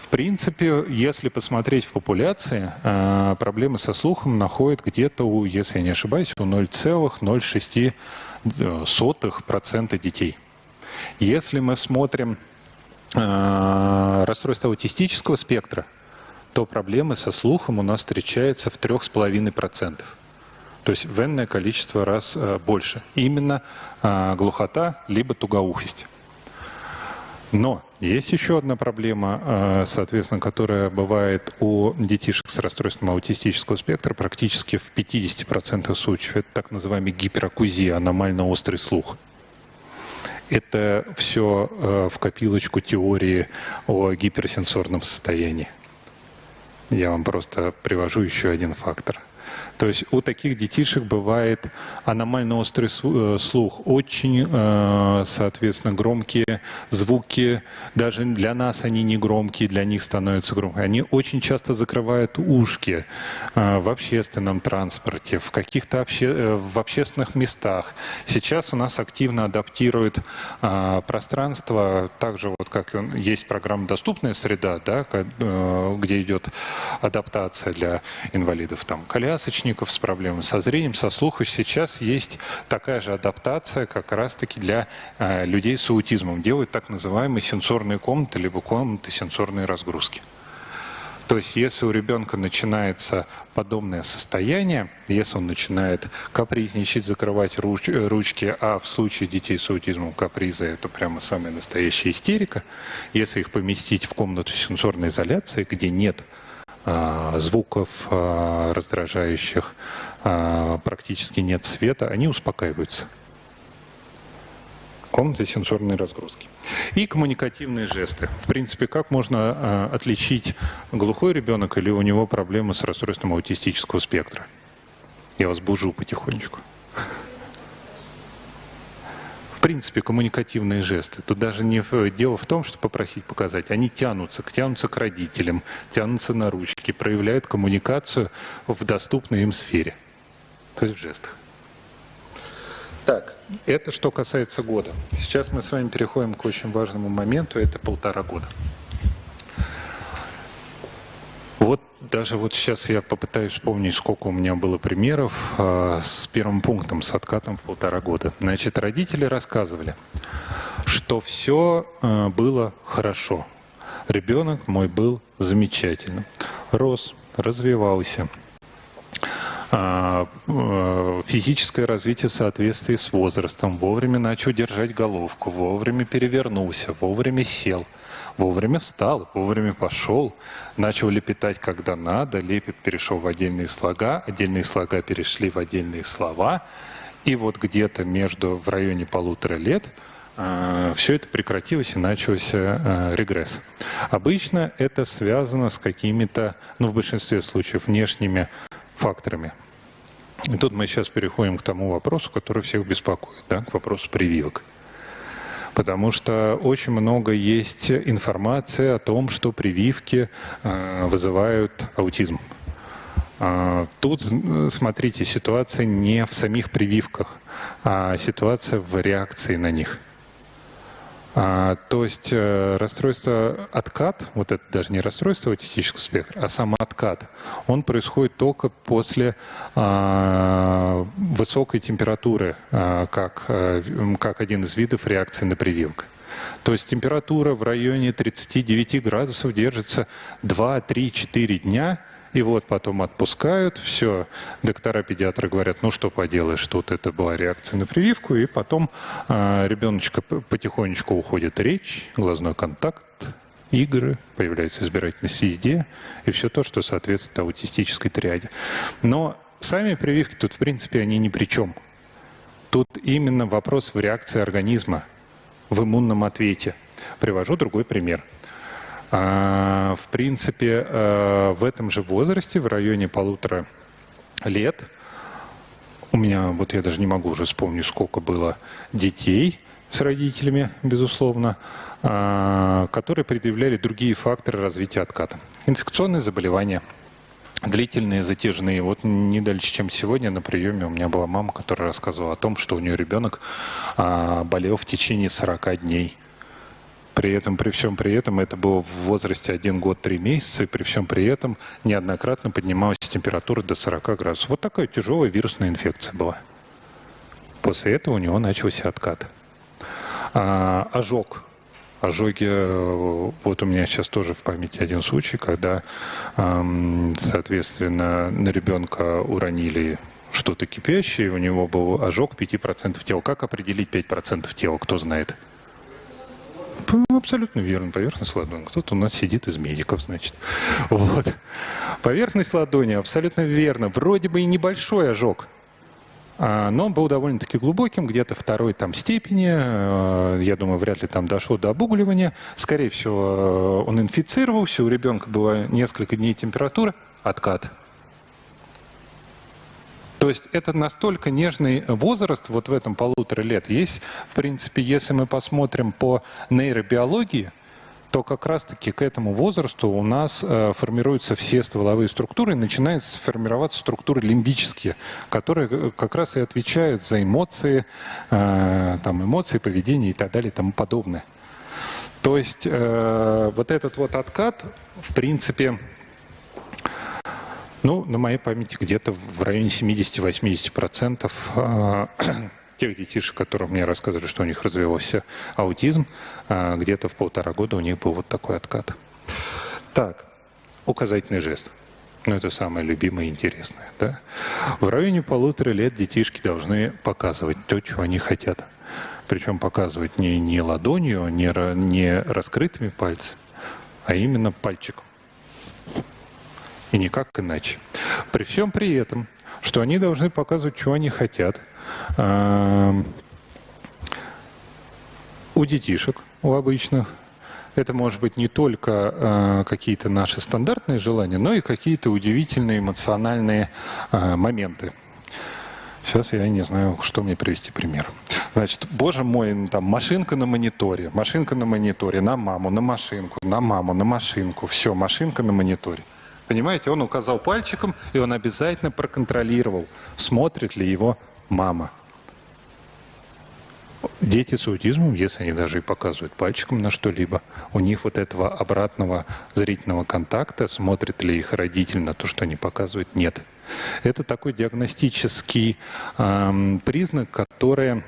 В принципе, если посмотреть в популяции, э, проблемы со слухом находят где-то, у, если я не ошибаюсь, у 0,06% детей. Если мы смотрим э, расстройство аутистического спектра, то проблемы со слухом у нас встречаются в 3,5%. То есть в энное количество раз э, больше. Именно э, глухота либо тугоухость. Но есть еще одна проблема, э, соответственно, которая бывает у детишек с расстройством аутистического спектра практически в 50% случаев. Это так называемый гиперакузия, аномально острый слух. Это все э, в копилочку теории о гиперсенсорном состоянии. Я вам просто привожу еще один фактор. То есть у таких детишек бывает аномально острый э, слух, очень, э, соответственно, громкие звуки. Даже для нас они не громкие, для них становятся громкими. Они очень часто закрывают ушки э, в общественном транспорте, в каких-то обще... в общественных местах. Сейчас у нас активно адаптируют пространство, также вот как есть программа «Доступная среда», да, где идет адаптация для инвалидов, там, колясочников с проблемами со зрением, со слухом. Сейчас есть такая же адаптация как раз-таки для э, людей с аутизмом. Делают так называемые сенсорные комнаты, либо комнаты сенсорной разгрузки. То есть, если у ребенка начинается подобное состояние, если он начинает капризничать, закрывать руч, ручки, а в случае детей с аутизмом каприза это прямо самая настоящая истерика, если их поместить в комнату сенсорной изоляции, где нет звуков а, раздражающих, а, практически нет света, они успокаиваются. Комнаты сенсорной разгрузки. И коммуникативные жесты. В принципе, как можно отличить глухой ребенок или у него проблемы с расстройством аутистического спектра? Я вас бужу потихонечку принципе, коммуникативные жесты. Тут даже не дело в том, что попросить показать. Они тянутся, тянутся к родителям, тянутся на ручки, проявляют коммуникацию в доступной им сфере. То есть в жестах. Так, это что касается года. Сейчас мы с вами переходим к очень важному моменту, это полтора года. Вот даже вот сейчас я попытаюсь вспомнить, сколько у меня было примеров э, с первым пунктом, с откатом в полтора года. Значит, родители рассказывали, что все э, было хорошо. Ребенок мой был замечательным. Рос, развивался. Э, физическое развитие в соответствии с возрастом. Вовремя начал держать головку, вовремя перевернулся, вовремя сел – Вовремя встал, вовремя пошел, начал лепетать, когда надо, лепет перешел в отдельные слога, отдельные слога перешли в отдельные слова, и вот где-то между, в районе полутора лет э, все это прекратилось и начался э, регресс. Обычно это связано с какими-то, ну в большинстве случаев, внешними факторами. И тут мы сейчас переходим к тому вопросу, который всех беспокоит, да, к вопросу прививок потому что очень много есть информации о том, что прививки э, вызывают аутизм. А, тут, смотрите, ситуация не в самих прививках, а ситуация в реакции на них – а, то есть э, расстройство откат, вот это даже не расстройство аутистического спектра, а сам откат, он происходит только после а, высокой температуры, а, как, а, как один из видов реакции на прививку. То есть температура в районе 39 градусов держится 2, 3, 4 дня – и вот потом отпускают, все, доктора-педиатры говорят, ну что поделаешь, тут это была реакция на прививку, и потом э, ребеночка потихонечку уходит речь, глазной контакт, игры, появляется избирательность везде, и все то, что соответствует аутистической триаде. Но сами прививки тут, в принципе, они ни при чем. Тут именно вопрос в реакции организма, в иммунном ответе. Привожу другой пример – а, в принципе, э, в этом же возрасте, в районе полутора лет, у меня, вот я даже не могу уже вспомнить, сколько было детей с родителями, безусловно, а, которые предъявляли другие факторы развития отката. Инфекционные заболевания, длительные, затяжные. Вот не дальше, чем сегодня на приеме у меня была мама, которая рассказывала о том, что у нее ребенок а, болел в течение 40 дней. При этом, при всем при этом, это было в возрасте 1 год 3 месяца, и при всем при этом неоднократно поднималась температура до 40 градусов. Вот такая тяжелая вирусная инфекция была. После этого у него начался откат. А, ожог. Ожоги, э, вот у меня сейчас тоже в памяти один случай, когда, соответственно, на ребенка уронили что-то кипящее, у него был ожог 5% тела. Как определить 5% тела, кто знает? Абсолютно верно. Поверхность ладони. Кто-то у нас сидит из медиков, значит. Вот. Поверхность ладони абсолютно верно. Вроде бы и небольшой ожог, а, но он был довольно-таки глубоким, где-то второй там степени. А, я думаю, вряд ли там дошло до обугливания. Скорее всего, он инфицировался, у ребенка была несколько дней температура, откат. То есть это настолько нежный возраст вот в этом полутора лет. Есть, в принципе, если мы посмотрим по нейробиологии, то как раз-таки к этому возрасту у нас э, формируются все стволовые структуры, и начинают формироваться структуры лимбические, которые э, как раз и отвечают за эмоции, э, там, эмоции, поведение и так далее и тому подобное. То есть э, вот этот вот откат, в принципе, ну, на моей памяти где-то в районе 70-80% э, тех детишек, которым мне рассказывали, что у них развивался аутизм, э, где-то в полтора года у них был вот такой откат. Так, указательный жест. Ну, это самое любимое и интересное. Да? В районе полутора лет детишки должны показывать то, чего они хотят. Причем показывать не, не ладонью, не, не раскрытыми пальцами, а именно пальчиком. И никак иначе. При всем при этом, что они должны показывать, чего они хотят. У детишек, у обычных, это может быть не только э, какие-то наши стандартные желания, но и какие-то удивительные эмоциональные э, моменты. Сейчас я не знаю, что мне привести пример. Значит, боже мой, там машинка на мониторе, машинка на мониторе, на маму, на машинку, на маму, на машинку. Все, машинка на мониторе. Понимаете, он указал пальчиком, и он обязательно проконтролировал, смотрит ли его мама. Дети с аутизмом, если они даже и показывают пальчиком на что-либо, у них вот этого обратного зрительного контакта, смотрит ли их родитель на то, что они показывают, нет. Это такой диагностический э, признак, который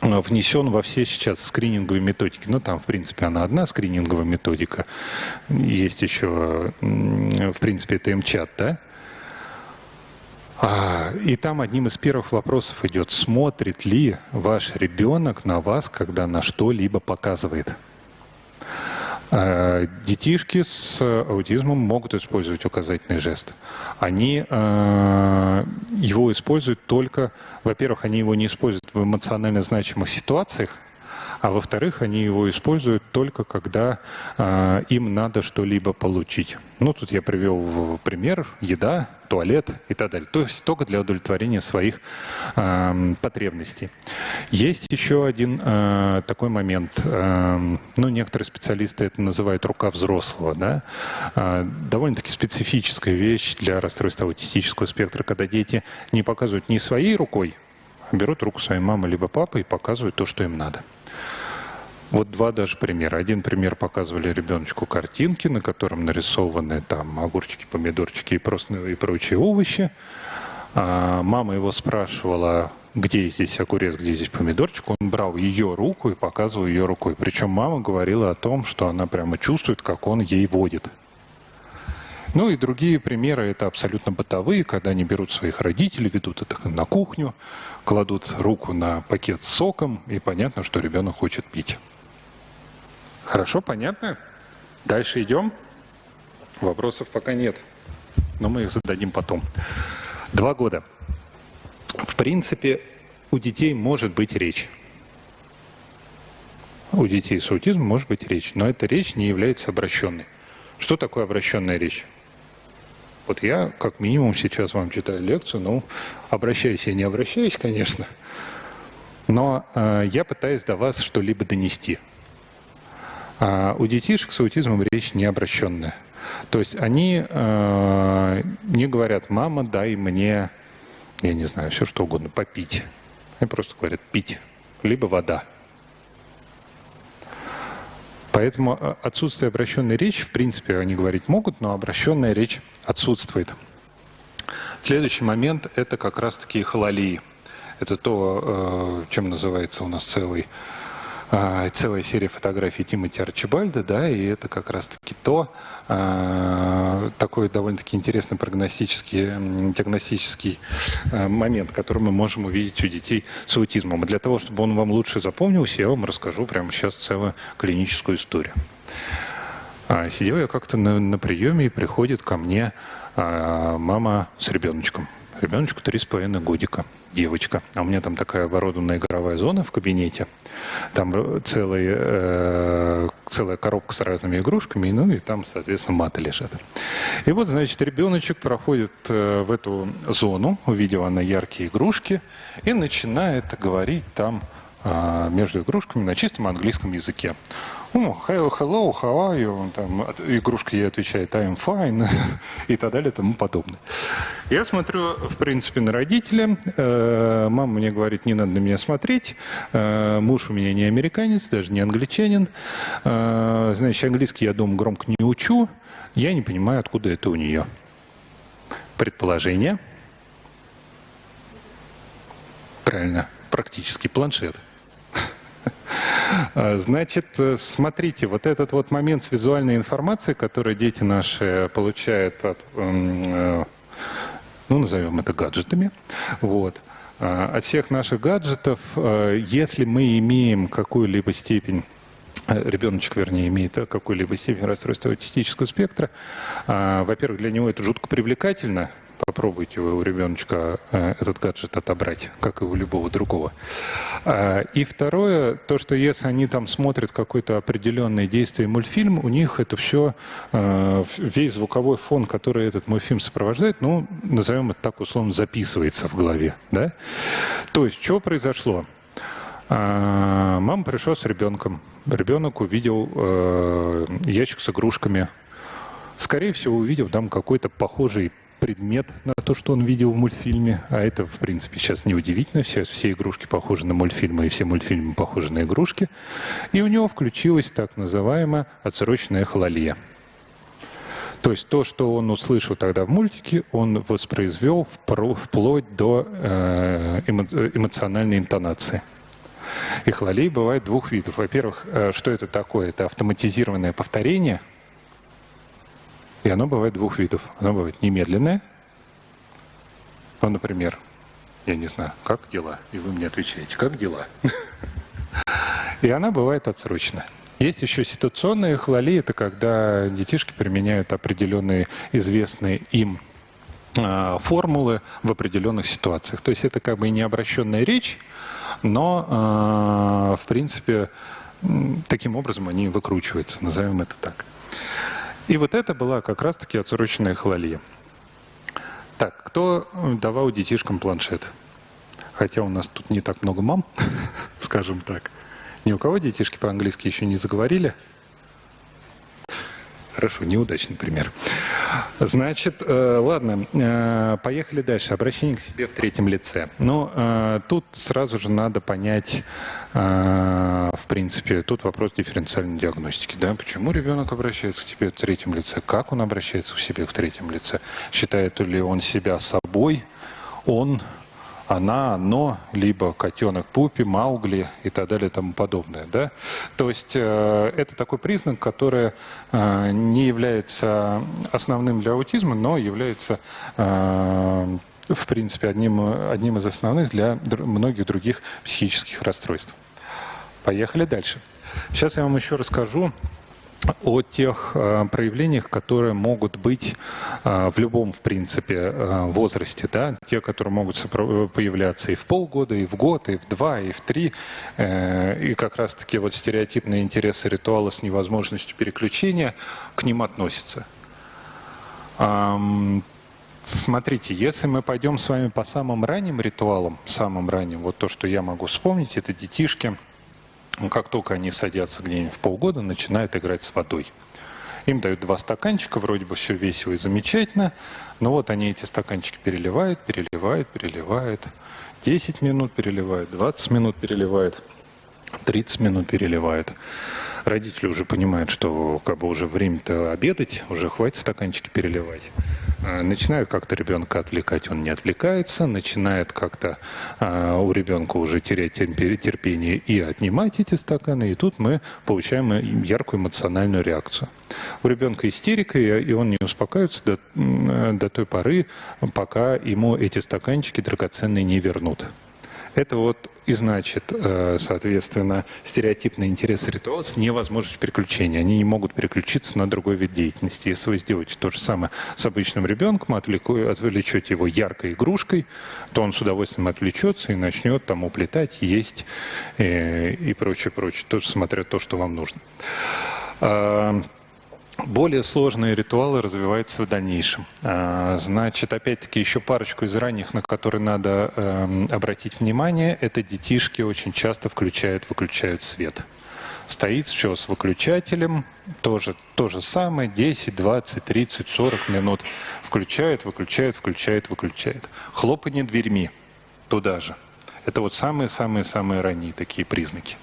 внесен во все сейчас скрининговые методики. Ну, там, в принципе, она одна скрининговая методика. Есть еще, в принципе, это МЧАТ, да? А, и там одним из первых вопросов идет, смотрит ли ваш ребенок на вас, когда на что-либо показывает. А, детишки с аутизмом могут использовать указательный жест. Они э, его используют только, во-первых, они его не используют в эмоционально значимых ситуациях, а во-вторых, они его используют только когда э, им надо что-либо получить. Ну, тут я привел пример еда, туалет и так далее. То есть только для удовлетворения своих э, потребностей. Есть еще один э, такой момент. Э, ну, некоторые специалисты это называют рука взрослого. Да? Э, довольно-таки специфическая вещь для расстройства аутистического спектра, когда дети не показывают не своей рукой, берут руку своей мамы либо папы и показывают то, что им надо. Вот два даже примера. Один пример показывали ребеночку картинки, на котором нарисованы там огурчики, помидорчики и, просто, и прочие овощи. А мама его спрашивала, где здесь огурец, где здесь помидорчик. Он брал ее руку и показывал ее рукой. Причем мама говорила о том, что она прямо чувствует, как он ей водит. Ну и другие примеры, это абсолютно бытовые, когда они берут своих родителей, ведут это на кухню, кладут руку на пакет с соком, и понятно, что ребенок хочет пить. Хорошо, понятно? Дальше идем. Вопросов пока нет, но мы их зададим потом. Два года. В принципе, у детей может быть речь. У детей с аутизмом может быть речь, но эта речь не является обращенной. Что такое обращенная речь? Вот я, как минимум, сейчас вам читаю лекцию, ну, обращаюсь я не обращаюсь, конечно, но э, я пытаюсь до вас что-либо донести. А у детишек с аутизмом речь не обращенная. То есть они э, не говорят, мама, дай мне, я не знаю, все что угодно, попить. Они просто говорят пить, либо вода. Поэтому э, отсутствие обращенной речи, в принципе, они говорить могут, но обращенная речь отсутствует. Следующий момент – это как раз-таки хололии. Это то, э, чем называется у нас целый а, целая серия фотографий Тимоти Арчибальда, да, и это как раз-таки то, а, такой довольно-таки интересный прогностический, диагностический а, момент, который мы можем увидеть у детей с аутизмом. И для того, чтобы он вам лучше запомнился, я вам расскажу прямо сейчас целую клиническую историю. Сидел я как-то на, на приеме, и приходит ко мне мама с ребеночком. Ребеночку три с половиной годика, девочка. А у меня там такая оборудованная игровая зона в кабинете. Там целый, э, целая коробка с разными игрушками, ну и там, соответственно, маты лежат. И вот, значит, ребеночек проходит э, в эту зону, увидев она яркие игрушки, и начинает говорить там э, между игрушками на чистом английском языке. Ну, hello, hello, how are you? Там, игрушка ей отвечает, I'm fine, и так далее, и тому подобное. Я смотрю, в принципе, на родителя. Э, мама мне говорит, не надо на меня смотреть. Э, муж у меня не американец, даже не англичанин. Э, значит, английский я дома громко не учу. Я не понимаю, откуда это у нее. Предположение. Правильно, практически планшет. А, значит, э, смотрите, вот этот вот момент с визуальной информацией, который дети наши получают от, э, ну, назовем это гаджетами, вот, а, от всех наших гаджетов, э, если мы имеем какую-либо степень ребеночек, вернее, имеет какую-либо степень расстройства аутистического спектра, а, во-первых, для него это жутко привлекательно, попробуйте вы у ребеночка э, этот гаджет отобрать, как и у любого другого. А, и второе, то, что если они там смотрят какое-то определенное действие мультфильм, у них это все, э, весь звуковой фон, который этот мультфильм сопровождает, ну, назовем это так условно, записывается в голове. Да? То есть, что произошло? А, мама пришла с ребенком. Ребенок увидел э, ящик с игрушками. Скорее всего, увидел там какой-то похожий предмет на то, что он видел в мультфильме. А это, в принципе, сейчас неудивительно. Все, все игрушки похожи на мультфильмы, и все мультфильмы похожи на игрушки. И у него включилась так называемая отсроченная хололия. То есть то, что он услышал тогда в мультике, он воспроизвел вплоть до э, эмоциональной интонации. И хололей бывает двух видов. Во-первых, э, что это такое? Это автоматизированное повторение – и оно бывает двух видов. Оно бывает немедленное. Ну, например, я не знаю, как дела? И вы мне отвечаете, как дела? И она бывает отсрочная. Есть еще ситуационные хлали, это когда детишки применяют определенные известные им а, формулы в определенных ситуациях. То есть это как бы не обращенная речь, но а, в принципе таким образом они выкручиваются, назовем это так. И вот это была как раз-таки отсроченная хлалия. Так, кто давал детишкам планшет? Хотя у нас тут не так много мам, скажем так. Ни у кого детишки по-английски еще не заговорили? Хорошо, неудачный пример. Значит, э, ладно, э, поехали дальше. Обращение к себе в третьем лице. Но э, тут сразу же надо понять, в принципе, тут вопрос дифференциальной диагностики. Да? Почему ребенок обращается к тебе в третьем лице? Как он обращается к себе в третьем лице? Считает ли он себя собой? Он она, оно, либо котенок Пупи, Маугли и так далее и тому подобное. Да? То есть э, это такой признак, который э, не является основным для аутизма, но является э, в принципе одним, одним из основных для многих других психических расстройств. Поехали дальше. Сейчас я вам еще расскажу о тех э, проявлениях, которые могут быть э, в любом, в принципе, э, возрасте. Да? Те, которые могут появляться и в полгода, и в год, и в два, и в три. И как раз-таки вот стереотипные интересы ритуала с невозможностью переключения к ним относятся. Смотрите, если мы пойдем с вами по самым ранним ритуалам, самым ранним, вот то, что я могу вспомнить, это детишки – ну, как только они садятся где-нибудь в полгода, начинают играть с водой. Им дают два стаканчика, вроде бы все весело и замечательно, но вот они эти стаканчики переливают, переливают, переливают. 10 минут переливают, 20 минут переливают, 30 минут переливают. Родители уже понимают, что как бы уже время-то обедать, уже хватит стаканчики переливать. А, начинают как-то ребенка отвлекать, он не отвлекается, начинает как-то а, у ребенка уже терять терпение и отнимать эти стаканы, и тут мы получаем яркую эмоциональную реакцию. У ребенка истерика, и он не успокаивается до, до той поры, пока ему эти стаканчики драгоценные не вернут. Это вот и значит, э, соответственно, стереотипный интерес ритуала с невозможностью переключения. Они не могут переключиться на другой вид деятельности. Если вы сделаете то же самое с обычным ребенком, отвлечете его яркой игрушкой, то он с удовольствием отвлечется и начнет там уплетать, есть э, и прочее, прочее, смотря то, что вам нужно. Более сложные ритуалы развиваются в дальнейшем. А, значит, опять-таки, еще парочку из ранних, на которые надо эм, обратить внимание, это детишки очень часто включают, выключают свет. Стоит все с выключателем, тоже то же самое, 10, 20, 30, 40 минут. Включает, выключает, включает, выключает. Хлопанье дверьми туда же. Это вот самые-самые-самые ранние такие признаки.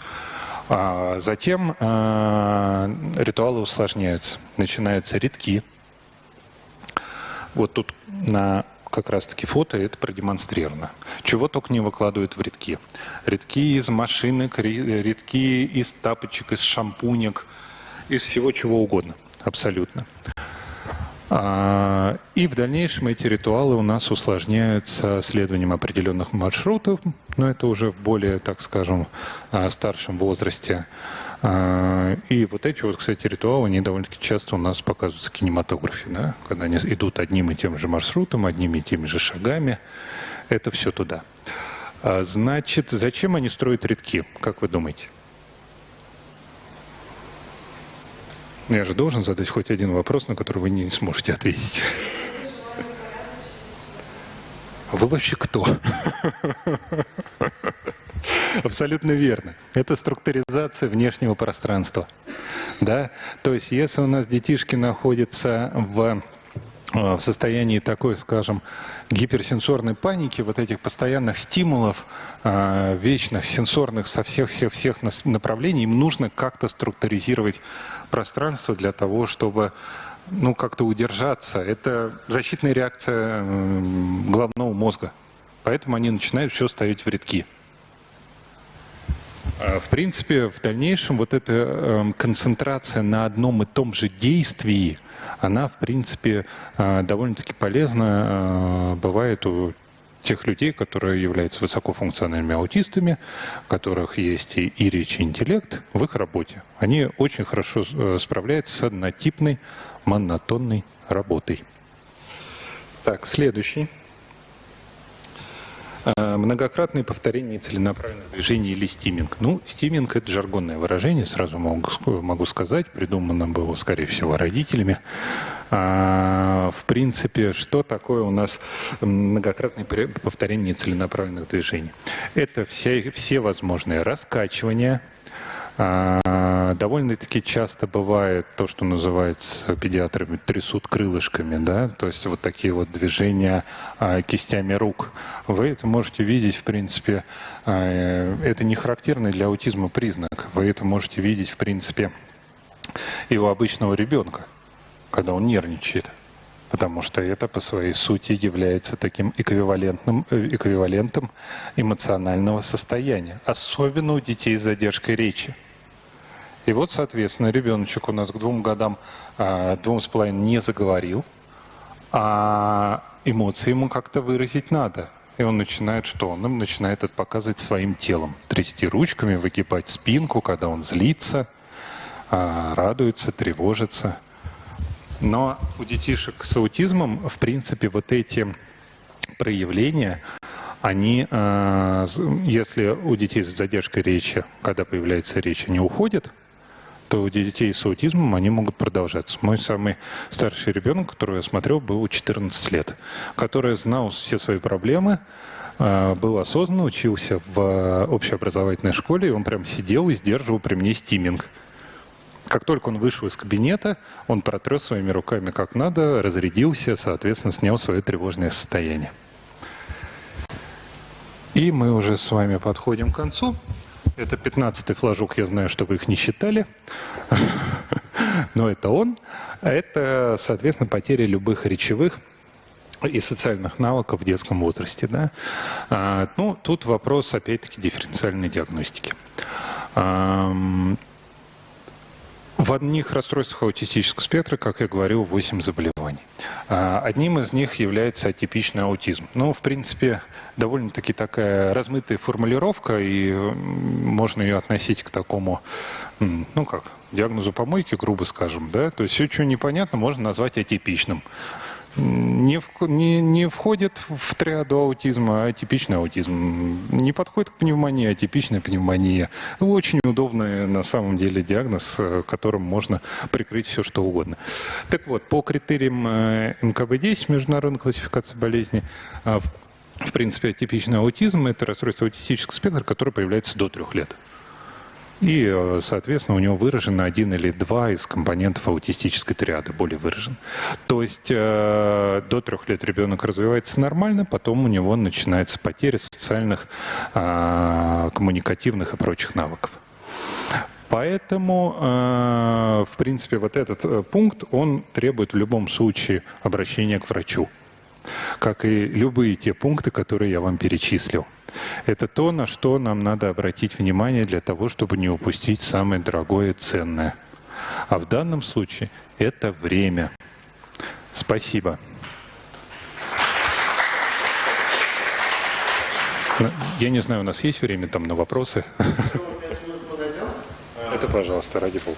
А затем а, ритуалы усложняются. Начинаются редки. Вот тут на как раз-таки фото это продемонстрировано. Чего только не выкладывают в редки. Редки из машинок, редки из тапочек, из шампунек, из всего чего угодно. Абсолютно. А, и в дальнейшем эти ритуалы у нас усложняются следованием определенных маршрутов, но это уже в более, так скажем, а, старшем возрасте. А, и вот эти вот, кстати, ритуалы, они довольно-таки часто у нас показываются в кинематографе, да? когда они идут одним и тем же маршрутом, одними и теми же шагами. Это все туда. Значит, зачем они строят редки, как вы думаете? Я же должен задать хоть один вопрос, на который вы не сможете ответить. Вы вообще кто? Абсолютно верно. Это структуризация внешнего пространства. Да? То есть, если у нас детишки находятся в в состоянии такой, скажем, гиперсенсорной паники, вот этих постоянных стимулов, а, вечных, сенсорных со всех-всех-всех направлений, им нужно как-то структуризировать пространство для того, чтобы ну, как-то удержаться. Это защитная реакция головного мозга. Поэтому они начинают все ставить в рядки. А, в принципе, в дальнейшем вот эта эм, концентрация на одном и том же действии, она, в принципе, а, довольно-таки полезна а, бывает у тех людей, которые являются высокофункциональными аутистами, у которых есть и, и речь, и интеллект в их работе. Они очень хорошо э, справляются с однотипной, монотонной работой. Так, следующий. А, многократные повторения целенаправленных движений или стиминг. Ну, стиминг – это жаргонное выражение, сразу могу, сказать. Придумано было, скорее всего, родителями. А, в принципе, что такое у нас многократное повторение целенаправленных движений? Это все, все возможные раскачивания – довольно-таки часто бывает то, что называется педиатрами трясут крылышками, да, то есть вот такие вот движения а, кистями рук. Вы это можете видеть, в принципе, а, это не характерный для аутизма признак. Вы это можете видеть, в принципе, и у обычного ребенка, когда он нервничает потому что это по своей сути является таким эквивалентным, э, эквивалентом эмоционального состояния, особенно у детей с задержкой речи. И вот, соответственно, ребеночек у нас к двум годам, а, двум с половиной не заговорил, а эмоции ему как-то выразить надо. И он начинает что? Он им начинает это показывать своим телом. Трясти ручками, выгибать спинку, когда он злится, а, радуется, тревожится. Но у детишек с аутизмом, в принципе, вот эти проявления, они, а, если у детей с задержкой речи, когда появляется речь, они уходят – то у детей с аутизмом они могут продолжаться. Мой самый старший ребенок, которого я смотрел, был 14 лет, который знал все свои проблемы, а, был осознанно, учился в общеобразовательной школе, и он прям сидел и сдерживал при мне стиминг. Как только он вышел из кабинета, он протрес своими руками как надо, разрядился, соответственно, снял свое тревожное состояние. И мы уже с вами подходим к концу. Это 15-й флажок, я знаю, что вы их не считали, но это он. Это, соответственно, потеря любых речевых и социальных навыков в детском возрасте. Да? А, ну, тут вопрос, опять-таки, дифференциальной диагностики. В одних расстройствах аутистического спектра, как я говорил, 8 заболеваний. А, одним из них является атипичный аутизм. Ну, в принципе, довольно-таки такая размытая формулировка, и можно ее относить к такому, ну как, диагнозу помойки, грубо скажем, да, то есть все, что непонятно, можно назвать атипичным не, в, не, не входит в триаду аутизма, а типичный аутизм. Не подходит к пневмонии, а типичная пневмония. Очень удобный на самом деле диагноз, э, которым можно прикрыть все, что угодно. Так вот, по критериям э, МКБ-10, международной классификации болезней, э, в принципе, атипичный аутизм – это расстройство аутистического спектра, которое появляется до трех лет. И, соответственно, у него выражен один или два из компонентов аутистической триады, более выражен. То есть э, до трех лет ребенок развивается нормально, потом у него начинается потеря социальных, э, коммуникативных и прочих навыков. Поэтому, э, в принципе, вот этот э, пункт, он требует в любом случае обращения к врачу, как и любые те пункты, которые я вам перечислил. Это то, на что нам надо обратить внимание для того, чтобы не упустить самое дорогое и ценное. А в данном случае это время. Спасибо. Я не знаю, у нас есть время там на вопросы? Это, пожалуйста, ради бога.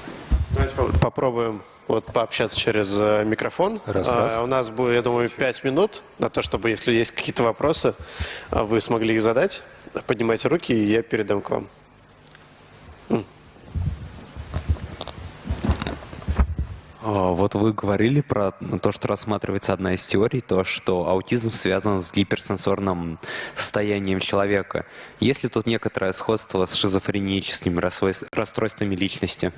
Давайте попробуем вот пообщаться через э, микрофон. Раз, раз. А, у нас будет, я думаю, пять минут на то, чтобы, если есть какие-то вопросы, а, вы смогли их задать. Поднимайте руки, и я передам к вам. А, вот вы говорили про то, что рассматривается одна из теорий, то, что аутизм связан с гиперсенсорным состоянием человека. Есть ли тут некоторое сходство с шизофреническими расстройствами личности?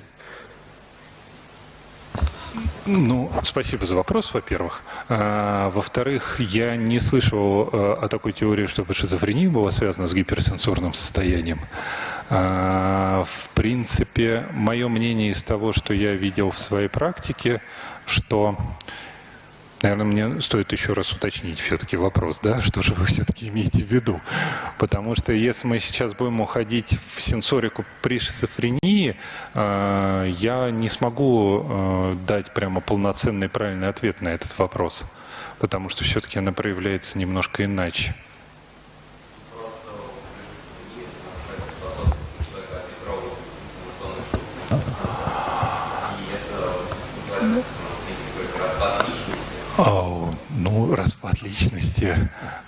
Ну, спасибо за вопрос, во-первых. А, во-вторых, я не слышал а, о такой теории, чтобы шизофрения была связана с гиперсенсорным состоянием. А, в принципе, мое мнение из того, что я видел в своей практике, что Наверное, мне стоит еще раз уточнить все-таки вопрос, да, что же вы все-таки имеете в виду? Потому что если мы сейчас будем уходить в сенсорику при шизофрении, э, я не смогу э, дать прямо полноценный правильный ответ на этот вопрос, потому что все-таки она проявляется немножко иначе. Oh, ну, распад личности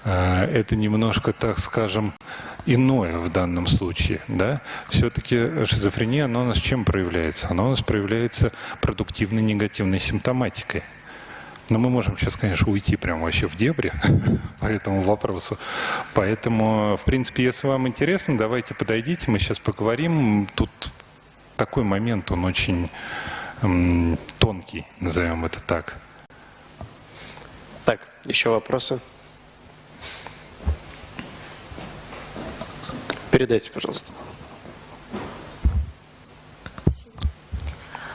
э, – это немножко, так скажем, иное в данном случае. Да? Все-таки шизофрения, она у нас чем проявляется? Она у нас проявляется продуктивной негативной симптоматикой. Но мы можем сейчас, конечно, уйти прямо вообще в дебри по этому вопросу. Поэтому, в принципе, если вам интересно, давайте подойдите, мы сейчас поговорим. Тут такой момент, он очень тонкий, назовем это так. Так, еще вопросы? Передайте, пожалуйста.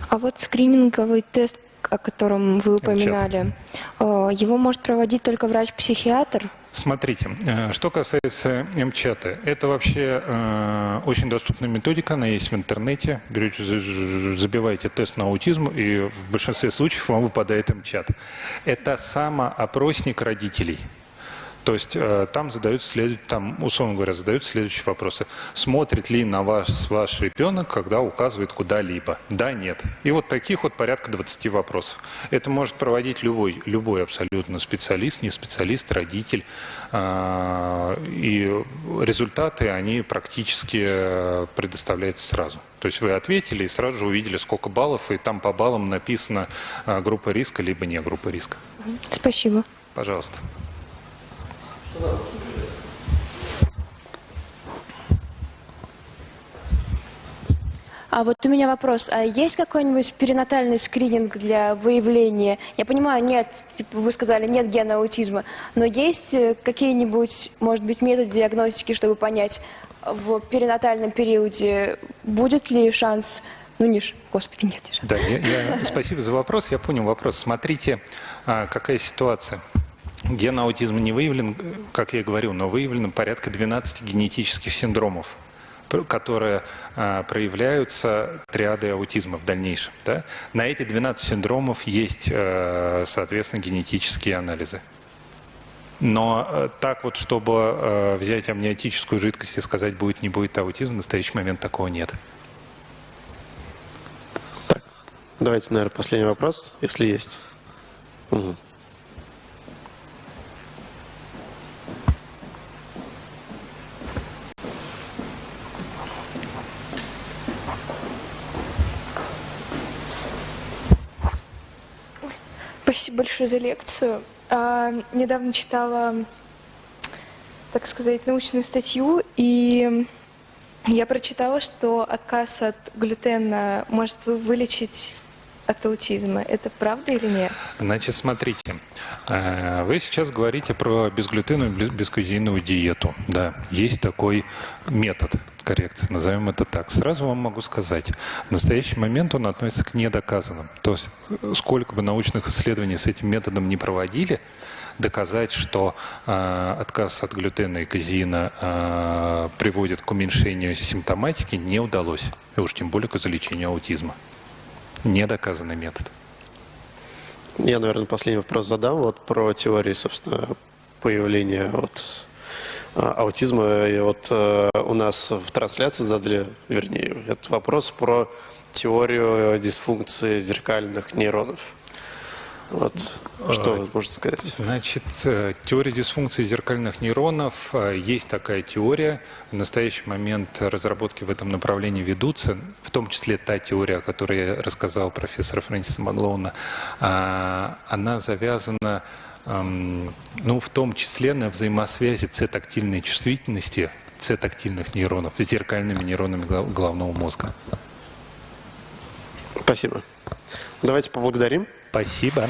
А вот скрининговый тест, о котором вы упоминали, МЧАТ. Э, его может проводить только врач-психиатр? Смотрите, э, что касается МЧАТа, это вообще э, очень доступная методика, она есть в интернете. Берете, забиваете тест на аутизм, и в большинстве случаев вам выпадает МЧАТ. Это самоопросник родителей. То есть э, там задают след... там, условно говоря, задают следующие вопросы. Смотрит ли на вас ваш ребенок, когда указывает куда-либо? Да, нет. И вот таких вот порядка 20 вопросов. Это может проводить любой, любой абсолютно специалист, не специалист, родитель. А, и результаты, они практически э, предоставляются сразу. То есть вы ответили и сразу же увидели, сколько баллов, и там по баллам написано э, группа риска, либо не группа риска. Спасибо. Пожалуйста. А вот у меня вопрос. А есть какой-нибудь перинатальный скрининг для выявления? Я понимаю, нет, типа вы сказали, нет гена аутизма, но есть э, какие-нибудь, может быть, методы диагностики, чтобы понять, в перинатальном периоде будет ли шанс ну, не господи, нет. Да, я, я, спасибо за вопрос. Я понял вопрос. Смотрите, а, какая ситуация. Ген аутизма не выявлен, как я говорил, но выявлено порядка 12 генетических синдромов. которые а, проявляются триадой аутизма в дальнейшем. Да? На эти 12 синдромов есть, э, соответственно, генетические анализы. Но э, так вот, чтобы э, взять амниотическую жидкость и сказать, будет, не будет аутизм, в настоящий момент такого нет. Давайте, наверное, последний вопрос, если есть. Мгм. Спасибо большое за лекцию. А, недавно читала, так сказать, научную статью, и я прочитала, что отказ от глютена может вы- вылечить от аутизма. Это правда или нет? Значит, смотрите, э, вы сейчас говорите про безглютеновую, без- бесказеиновую диету. Да, есть такой метод коррекции, назовем это так. Сразу вам могу сказать, в настоящий момент он относится к недоказанным. То есть, э, сколько бы научных исследований с этим методом не проводили, доказать, что э, отказ от глютена и казеина э, приводит к уменьшению симптоматики, не удалось. И уж тем более к излечению аутизма. Недоказанный метод. Я, наверное, последний вопрос задам вот про теории, собственно, появления вот, аутизма. И вот э, у нас в трансляции задали, вернее, этот вопрос про теорию дисфункции зеркальных нейронов. Вот, что вы можете сказать? Значит, э, теория дисфункции зеркальных нейронов. э, Есть такая теория. В настоящий момент разработки в этом направлении ведутся, в том числе та теория, о которой я рассказал профессора Фрэнсиса Маглоуна. а, Она завязана, ну, в том числе на взаимосвязи С-тактильной чувствительности С-тактильных нейронов с зеркальными нейронами головного мозга. Спасибо. Давайте поблагодарим. Спасибо.